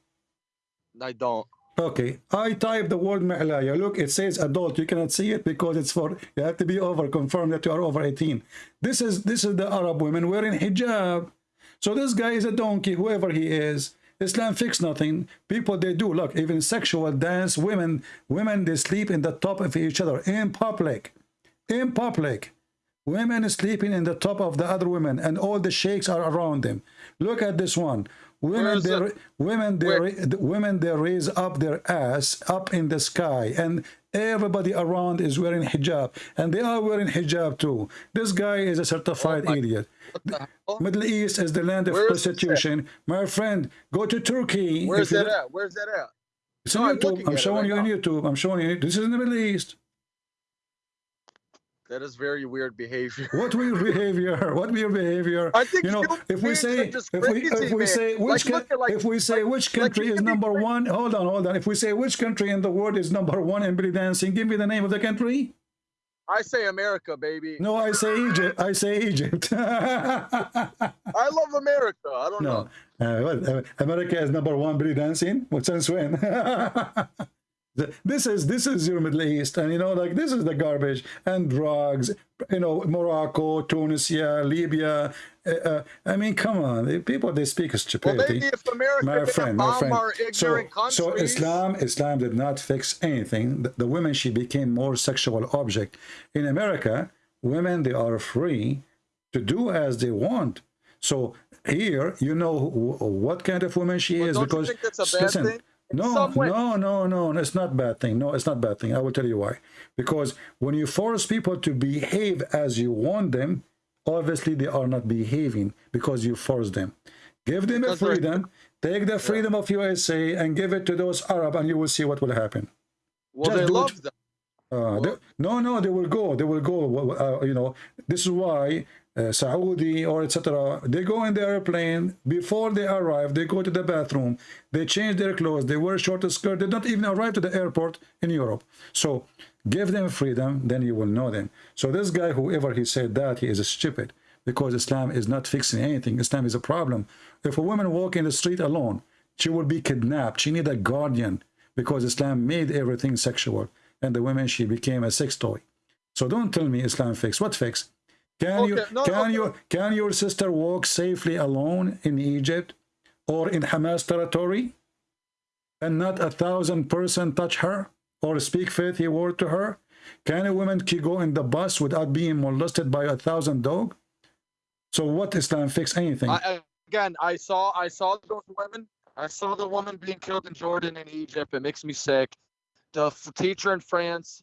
I don't. Okay, I type the word mahlaya. Look, it says adult. You cannot see it because it's for you have to be over confirm that you are over 18. This is this is the Arab women wearing hijab. So this guy is a donkey, whoever he is. Islam fix nothing. People they do look even sexual dance. Women women they sleep in the top of each other in public, in public. Women sleeping in the top of the other women, and all the sheikhs are around them. Look at this one. Women, they, women, they, Where? ra- the women, they raise up their ass up in the sky, and Everybody around is wearing hijab, and they are wearing hijab too. This guy is a certified Oh idiot. What the hell? Middle East is the land of Where is this at? prostitution. My friend, go to Turkey. Where's that at? Where's that at? It's No, on I'm YouTube. I'm showing right you on. YouTube. I'm showing you. This is in the Middle East. That is very weird behavior. What weird behavior? What weird behavior? I think you know, if we say if we if we say which Like, coun- like- if we say like- which country is number crazy. one, hold on, hold on. If we say which country in the world is number one in belly dancing, give me the name of the country. I say America, baby. No, I say Egypt. I say Egypt. I love America. I don't no, know. uh, what, uh, America is number one belly dancing. What since when? This is this is your Middle East, and you know, like this is the garbage and drugs. You know, Morocco, Tunisia, Libya. Uh, uh, I mean, come on, the people they speak Well, stupidity. maybe if America my friend, my friend. So, so Islam, Islam did not fix anything. The, the women, she became more sexual object. In America, women they are free to do as they want. So here, you know wh- what kind of woman she Well, is because think that's a bad listen, thing? In no, no, no, no, it's not bad thing. No, it's not bad thing. I will tell you why. Because when you force people to behave as you want them, obviously they are not behaving because you force them. Give them a freedom. Take the freedom of USA and give it to those Arab, and you will see what will happen. well, just they it. love them. Uh, they- no, no, they will go. They will go. Uh, you know, this is why uh, Saudi or etc. They go in the airplane before they arrive. They go to the bathroom. They change their clothes. They wear short skirt. They don't even arrive to the airport in Europe. So give them freedom, then you will know them. So this guy, whoever he said that, he is stupid because Islam is not fixing anything. Islam is a problem. If a woman walk in the street alone, she will be kidnapped. She need a guardian because Islam made everything sexual and the women she became a sex toy. So don't tell me Islam fix. What fix? Can you no, can okay. you can your sister walk safely alone in Egypt or in Hamas territory and not a thousand person touch her or speak faithy word to her? Can a woman go in the bus without being molested by a thousand dog? So what Islam fix anything? I- again, I saw I saw those women. I saw the woman being killed in Jordan and Egypt. It makes me sick. The teacher in France,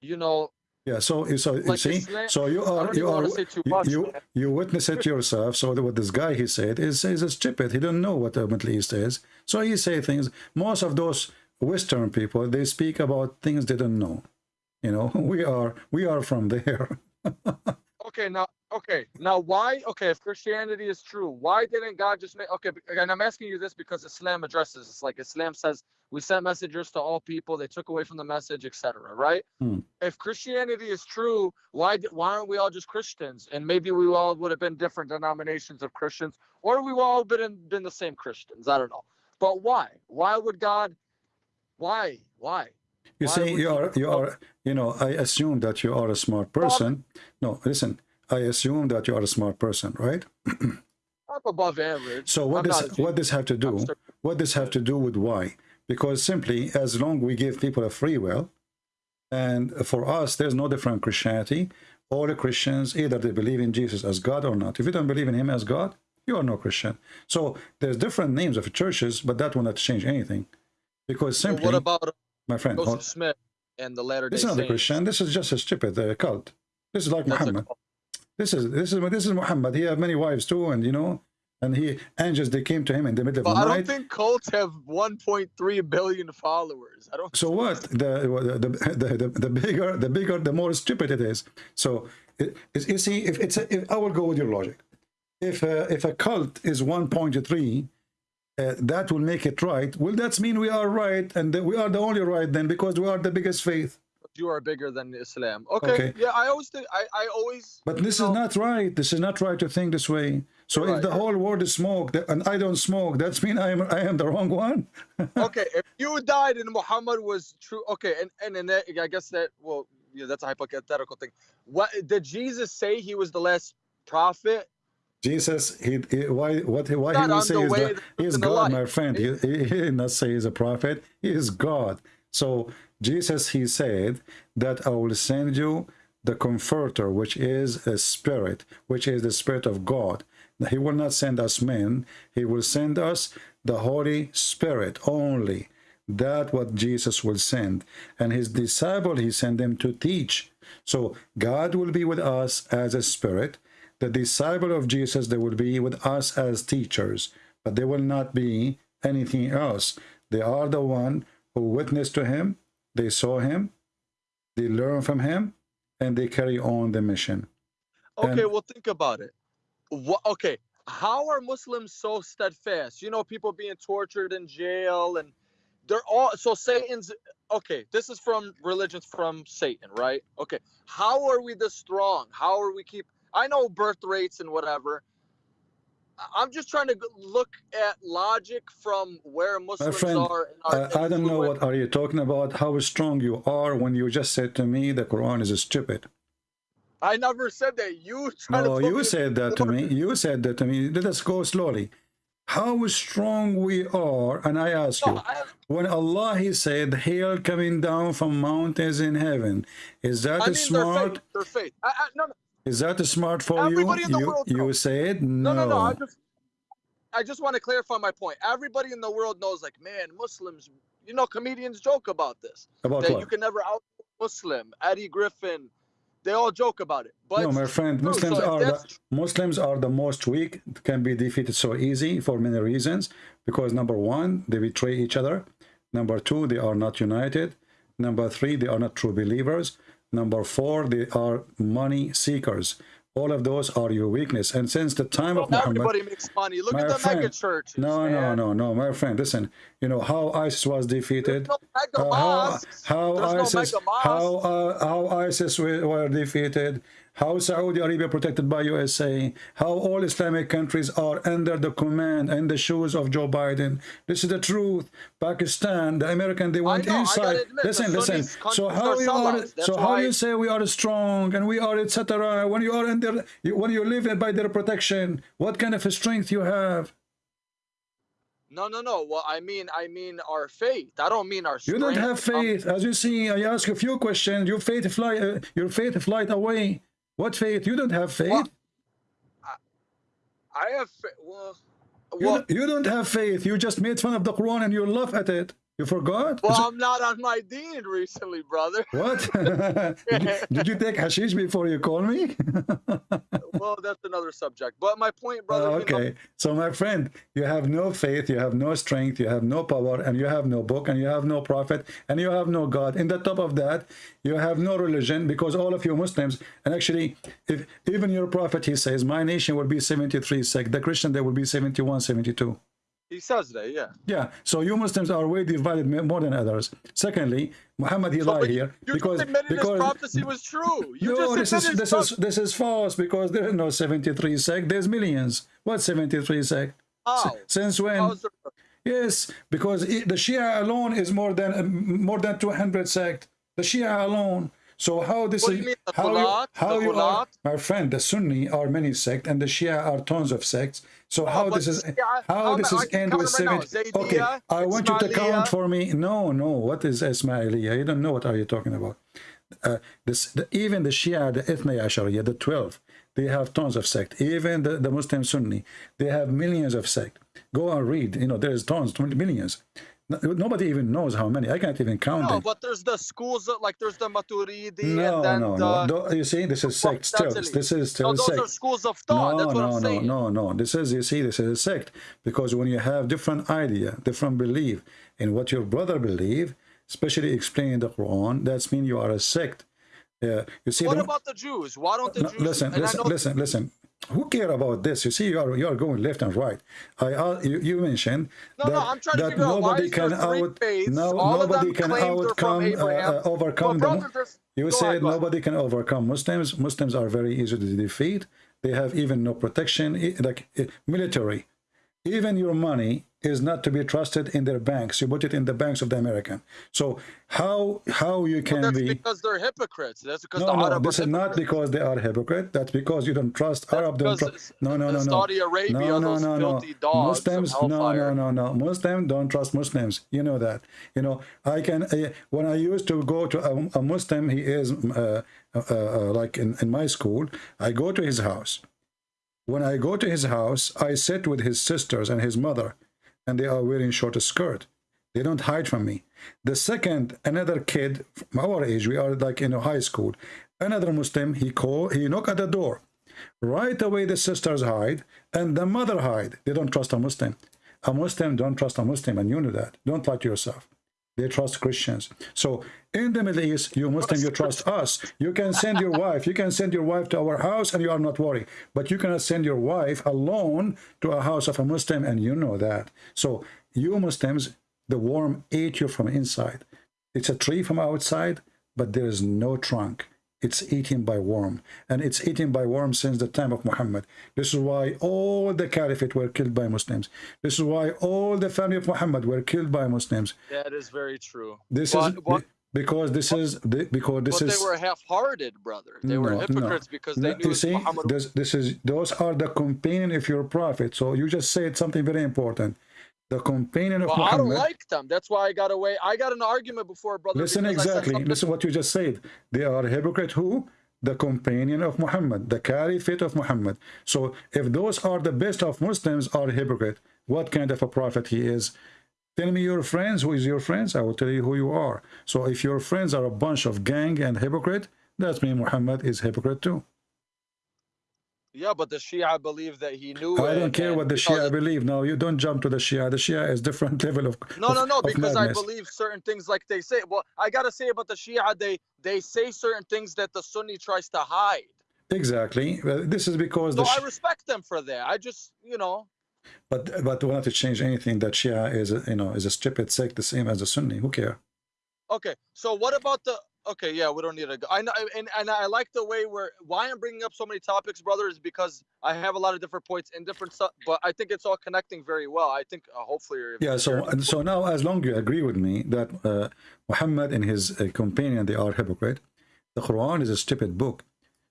you know, Yeah, so so you Like see, Islam- so you are you are wanna say too you much, you, man. you witness it yourself. So what this guy he said is is stupid. He don't know what the Middle East is. So he say things. Most of those Western people they speak about things they don't know. You know, we are we are from there. okay now okay now why okay if christianity is true why didn't god just make okay and i'm asking you this because islam addresses this like islam says we sent messengers to all people they took away from the message etc right? Hmm. if christianity is true why why aren't we all just christians? And maybe we all would have been different denominations of christians or we all been been the same christians i don't know. But why? Why would god why why You Why would you are you are you know. I assume that you are a smart person. No, listen. I assume that you are a smart person, right? up above average So what I'm does what this have to do? What this have to do with why? Because simply, as long we give people a free will, and for us, there's no different Christianity. All the Christians either they believe in Jesus as God or not. If you don't believe in Him as God, you are no Christian. So there's different names of churches, but that will not change anything, because Well, simply, what about my friend, Joseph Smith and the Latter Day this is not a Christian. This is just a stupid uh, cult. This is like That's Muhammad. This is this is this is Muhammad. He had many wives too, and you know, and he angels they came to him in the middle of But the I night. don't think cults have 1.3 billion followers. I don't. So what? The, the the the the bigger the bigger the more stupid it is. So it, it, you see, if it's a, if I will go with your logic. If uh, if a cult is one point three, uh, that will make it right. Will that mean we are right, and that we are the only right then because we are the biggest faith. You are bigger than Islam. Okay. Okay. Yeah, I always think. I, I always. But this is not right. This is not right to think this way. So You're if the whole world is smoke and I don't smoke, that's mean I am I am the wrong one. Okay, if you died and Muhammad was true. Okay, and and, and that, I guess that well, yeah, that's a hypothetical thing. What did Jesus say? He was the last prophet. Jesus, he, he why what he- why Not he will say is way that to he is God, my friend. He, he, he did not say he's a prophet. He is God. So Jesus, he said that I will send you the Comforter, which is a spirit, which is the Spirit of God. He will not send us men. He will send us the Holy Spirit only. That what Jesus will send. And his disciple, he sent them to teach. So God will be with us as a spirit. The disciple of Jesus, they will be with us as teachers, but they will not be anything else. They are the one who witnessed to him, they saw him, they learn from him, and they carry on the mission. Okay, And- well, think about it. What? Okay, how are Muslims so steadfast? You know, people being tortured in jail, and they're all so Satan's. Okay, this is from religions from Satan, right? Okay, how are we this strong? How are we keep? I know birth rates and whatever. I'm just trying to look at logic from where Muslims friend, are. In our I, I don't know what are you talking about, how strong you are when you just said to me the Quran is stupid. I never said that. You No, to you said that to me. You said that to me. Let us go slowly. How strong we are, and I ask you, I, when Allah He said hail coming down from mountains in heaven, is that I mean, smart? their faith. Their faith. I, I, no, no, Is that smart for you? Everybody in the you world you knows. said No, no. no, no. I just, I just want to clarify my point. Everybody in the world knows, like, man, Muslims. You know, comedians joke about this. About that what? you can never out Muslim. Eddie Griffin, they all joke about it. But no, my friend, Muslims so are the Muslims are the most weak, can be defeated so easy for many reasons. Because number one, they betray each other. Number two, they are not united. Number three, they are not true believers. Number four, they are money seekers. All of those are your weakness. And since the time of Muhammad, everybody makes money. Look at the friend, mega churches. no, no, man. no, no, my friend, listen. You know how ISIS was defeated. No Uh, how how no ISIS mega how uh, how ISIS were defeated, how Saudi Arabia protected by USA, how all Islamic countries are under the command and the shoes of Joe Biden. This is the truth. Pakistan, the American, they went know, inside. admit, listen, listen. So how you are? So how why- you say we are strong and we are etc. When you are under, when you live by their protection, what kind of strength you have? No, no, no. Well, I mean, I mean our faith. I don't mean our. You don't have faith. As you see, I ask a few questions. Your faith fly. Uh, your faith flight away. What faith? You don't have faith. Well, I have. fa- Well, you, well, don't- you don't have faith. You just made fun of the Quran and you laugh at it. You forgot? well, I'm not on my deed recently, brother. what? did, you, did you take hashish before you call me? well, that's another subject. But my point, brother. Oh, you know, okay. So, my friend, you have no faith, you have no strength, you have no power, and you have no book, and you have no prophet, and you have no God. In the top of that, you have no religion because all of you Muslims, and actually, if even your prophet, he says, my nation will be 73 sect, the Christian, there will be 71, 72. He says that, yeah. Yeah, so you Muslims are way divided more than others. Secondly, Muhammad he So, lied here because because prophecy was true. You no, this just is this is this is false because there is no 73 sect. There's millions. What 73 sect? How? Since when? Yes, because the Shia alone is more than more than 200 sect. The Shia alone. So how this is mean, how Ghulat? you, how you are, my friend? The Sunni are many sect and the Shia are tons of sects. So how this is Shia- how this is end with seven? right now. 70? Zaydiyya, Okay, I want you to count for me. No, no. What is Ismailiyya? You don't know what are you talking about. Uh, this the, even the Shia, the Ithna Ashariya, the 12, they have tons of sect. Even the, the Muslim Sunni, they have millions of sect. Go and read. You know, there's tons, 20 millions. No- Nobody even knows how many. I can't even count No, them. but there's the schools like there's the Maturidi No, and then no, the. no. You see, this is sect still. This is still no, those sect. are schools of thought. No, That's what no, I'm no, saying. no, no. This is, you see, this is a sect. Because when you have different idea, different belief in what your brother believe, especially explaining the Quran, that's mean you are a sect. Yeah, you see. What the- about the Jews? Why don't the no, Jews? listen, listen, listen, listen. Who care about this? You see, you are you are going left and right. I uh, you, you mentioned No, that, no, I'm trying that nobody can out no nobody can outcome uh, overcome Well, them. You said ahead. nobody can overcome Muslims. Muslims are very easy to defeat. They have even no protection, like military. Even your money is not to be trusted in their banks. You put it in the banks of the American. So how how you can That's be because they're hypocrites. That's because no, the no, this is not because they are hypocrite. That's because you don't trust Arab. Don't trust. No, no, no, no. Saudi Arabia, no, no, no, no. dogs Muslims, no, no, no, no. Muslims don't trust Muslims. You know that. You know, I can. Uh, when I used to go to a, a Muslim, he is uh, uh, uh, like in, in my school. I go to his house. When I go to his house, I sit with his sisters and his mother, and they are wearing short skirt. They don't hide from me. The second, another kid from our age, we are like in a high school. Another Muslim, he call, he knock at the door. Right away, the sisters hide and the mother hide. They don't trust a Muslim. A Muslim don't trust a Muslim, and you know that. Don't lie to yourself. They trust Christians. So in the Middle East, you Muslim, you trust us. You can send your wife. You can send your wife to our house and you are not worried. But you cannot send your wife alone to a house of a Muslim and you know that. So you Muslims, the worm ate you from inside. It's a tree from outside, but there is no trunk it's eaten by worm and it's eaten by worm since the time of Muhammad this is why all the caliphate were killed by Muslims this is why all the family of Muhammad were killed by Muslims That is very true. this But is what- because this is because this is they were half-hearted, brother. They were No, no. hypocrites because they No, knew you see Muhammad. this this is those are the companion of your prophet so you just said something very important the companion of well, I don't like them. That's why I got away. I got an argument before, brother. Listen because I said exactly. Listen what you just said. They are hypocrite who? The companion of Muhammad, the caliphate of Muhammad. So if those are the best of Muslims are hypocrite, what kind of a prophet he is? Tell me your friends, who is your friends? I will tell you who you are. So if your friends are a bunch of gang and hypocrite, that means Muhammad is hypocrite too. Yeah, but the Shia believe that he knew. Oh, I don't care what the Shia believe. No, you don't jump to the Shia. The Shia is different level of No, no, of- no, of because I believe certain things like they say. Well, I gotta say about the Shia, they they say certain things that the Sunni tries to hide. Exactly. This is because So the I respect them for that. I just, you know, But but we're not to change anything that Shia is a, you know is a stupid sect the same as a Sunni. Who care? okay. So what about the? Okay, yeah, we don't need to go. I know, and and I like the way where why I'm bringing up so many topics, brother, is because I have a lot of different points in different stuff, but I think it's all connecting very well. I think uh, hopefully. you're- Yeah. So and so now, as long you agree with me that uh, Muhammad and his uh, companion they are hypocrite, the Quran is a stupid book.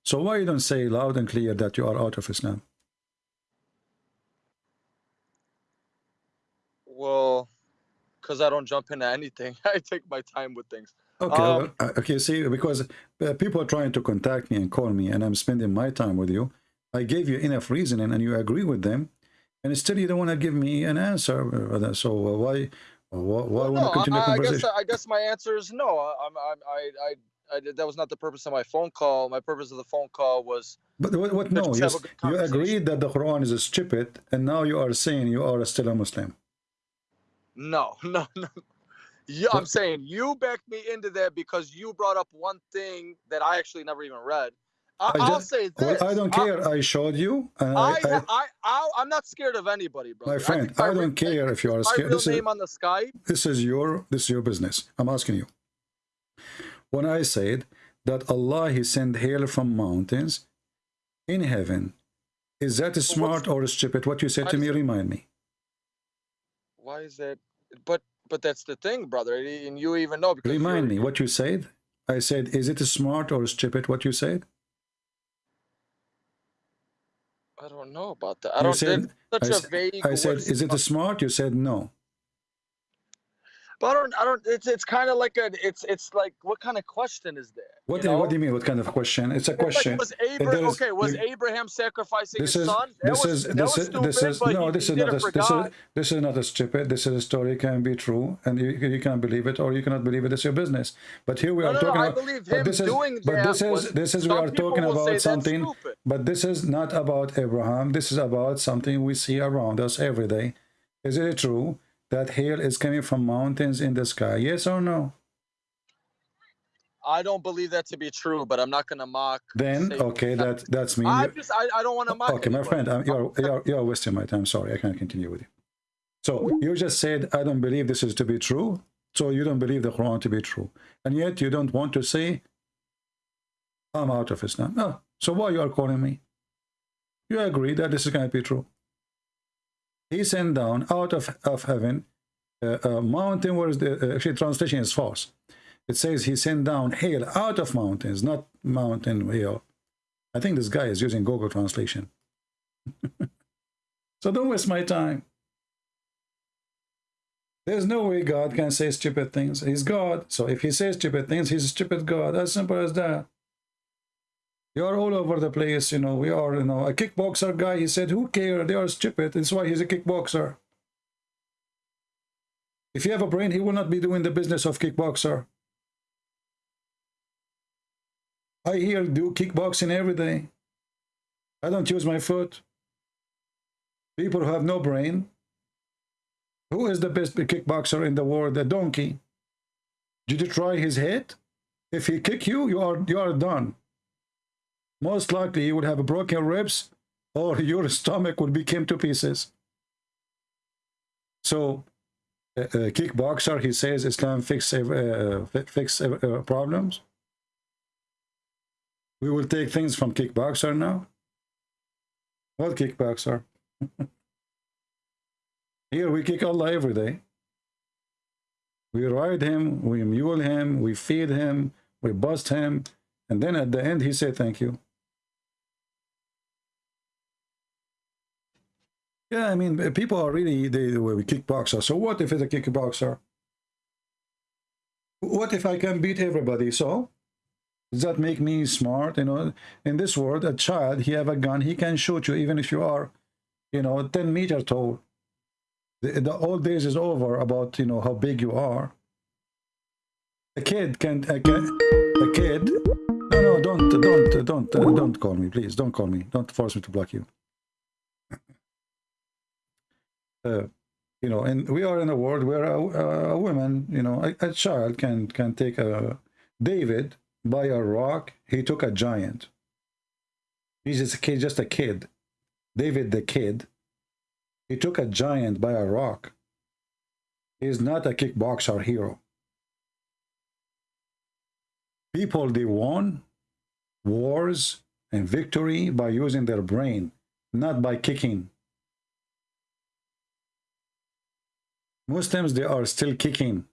So why you don't say loud and clear that you are out of Islam? Well, because I don't jump into anything. I take my time with things. Okay. Um, okay. See, because uh, people are trying to contact me and call me, and I'm spending my time with you. I gave you enough reasoning, and you agree with them, and still you don't want to give me an answer. uh, So uh, why? Why, why Well, want to no, continue I, the I guess? I guess my answer is no. I, I'm, I'm, I, I, I, did- that was not the purpose of my phone call. My purpose of the phone call was But what, what no, just you, have a s- good you conversation. agreed that the Quran is a stupid, and now you are saying you are still a Muslim. no, no, no. Yeah, I'm saying you backed me into that because you brought up one thing that I actually never even read. I, I I'll just- say Well. I don't care. I, showed you. And I, I, I, I, I, I, I'm not scared of anybody, bro. my friend, I, don't care if you are My scared. real This is, name on the Skype. this is your this is your business. I'm asking you. When I said that Allah He sent hail from mountains in heaven, is that smart or stupid? What you said to me, remind me. Why is that? But, but that's the thing, brother, and you even know Remind me what you said. I said, is it smart or stupid? What you said? I don't know about that. I You don't. said- such a said- vague. I said, is it smart? You said no. But I don't. I don't. It's it's kind of like a. It's it's like what kind of question is that? What, you what do you mean? What kind of question? It's a It's like, question. was Abraham is- okay? Was you- Abraham sacrificing this his is son? That this was is this is stupid. this is no this is not a, this is this is not a stupid this is a story can be true and you, you can believe it or you cannot believe it it's your business but here we No, are no, no, talking I about believe but him this is doing but this is was- this is we are talking about something but this is not about Abraham this is about something we see around us every day is it true that hail is coming from mountains in the sky. Yes or no? I don't believe that to be true, but I'm not gonna mock. then okay that that's me. I just I, I don't want to mock. okay my friend I'm, you're, you're you're wasting my time. Sorry i can't continue with you. So you just said i don't believe this is to be true so you don't believe the quran to be true. And yet you don't want to say i'm out of islam. No. So why you are calling me? You agree that this is going to be true he sent down out of, of heaven uh, a mountain where the uh, actually translation is false it says he sent down hail out of mountains not mountain hail I think this guy is using Google Translation. so don't waste my time. There's no way God can say stupid things. He's God. So if he says stupid things, he's a stupid God. As simple as that. You're all over the place, you know. We are, you know, a kickboxer guy. He said, Who cares? They are stupid. That's why he's a kickboxer. If you have a brain, he will not be doing the business of kickboxer. I hear do kickboxing every day. I don't use my foot. People who have no brain. Who is the best kickboxer in the world? The donkey. Did you try his head? If he kick you, you are you are done. Most likely you would have broken ribs or your stomach would become to pieces. So, uh, uh, kickboxer, he says Islam fix uh, fix uh, problems. We will take things from kickboxer now. What kickboxer? Here we kick Allah every day. We ride him, we mule him, we feed him, we bust him, and then at the end he said thank you. Yeah, I mean, people are really, they, we kickboxer. So what if it's a kickboxer? What if I can beat everybody? So does that make me smart? You know, in this world, a child, he have a gun, he can shoot you even if you are, you know, 10 meter tall. The, the old days is over about, you know, how big you are. A kid can, a, a kid, no, no, don't, don't, don't, don't call me, please. Don't call me. Don't force me to block you. Uh, you know, and we are in a world where a, a woman, you know, a, a child can can take a David by a rock. He took a giant. He's just a kid, just a kid. David the kid. He took a giant by a rock. He's not a kickboxer hero. People, they won wars and victory by using their brain, not by kicking. Muslims, they are still kicking.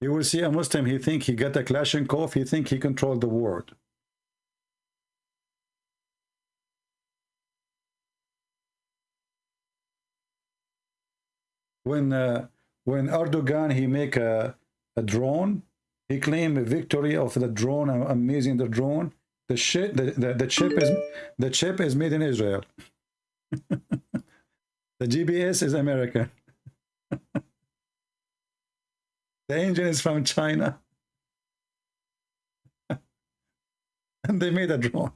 You will see a Muslim, he think he got a Kalashnikov, he think he controlled the world. When uh, when Erdogan, he make a, a drone, he claim a victory of the drone, amazing the drone. The shit, the, the, the chip is the chip is made in Israel. The GPS is America. the engine is from China. and they made a drone.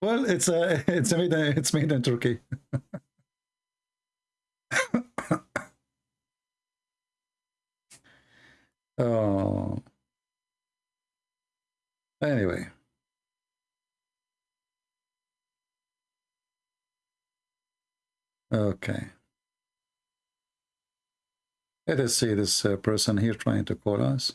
Well, it's uh, a it's made it's made in Turkey. oh. Anyway. Okay. Let us see this uh, person here trying to call us.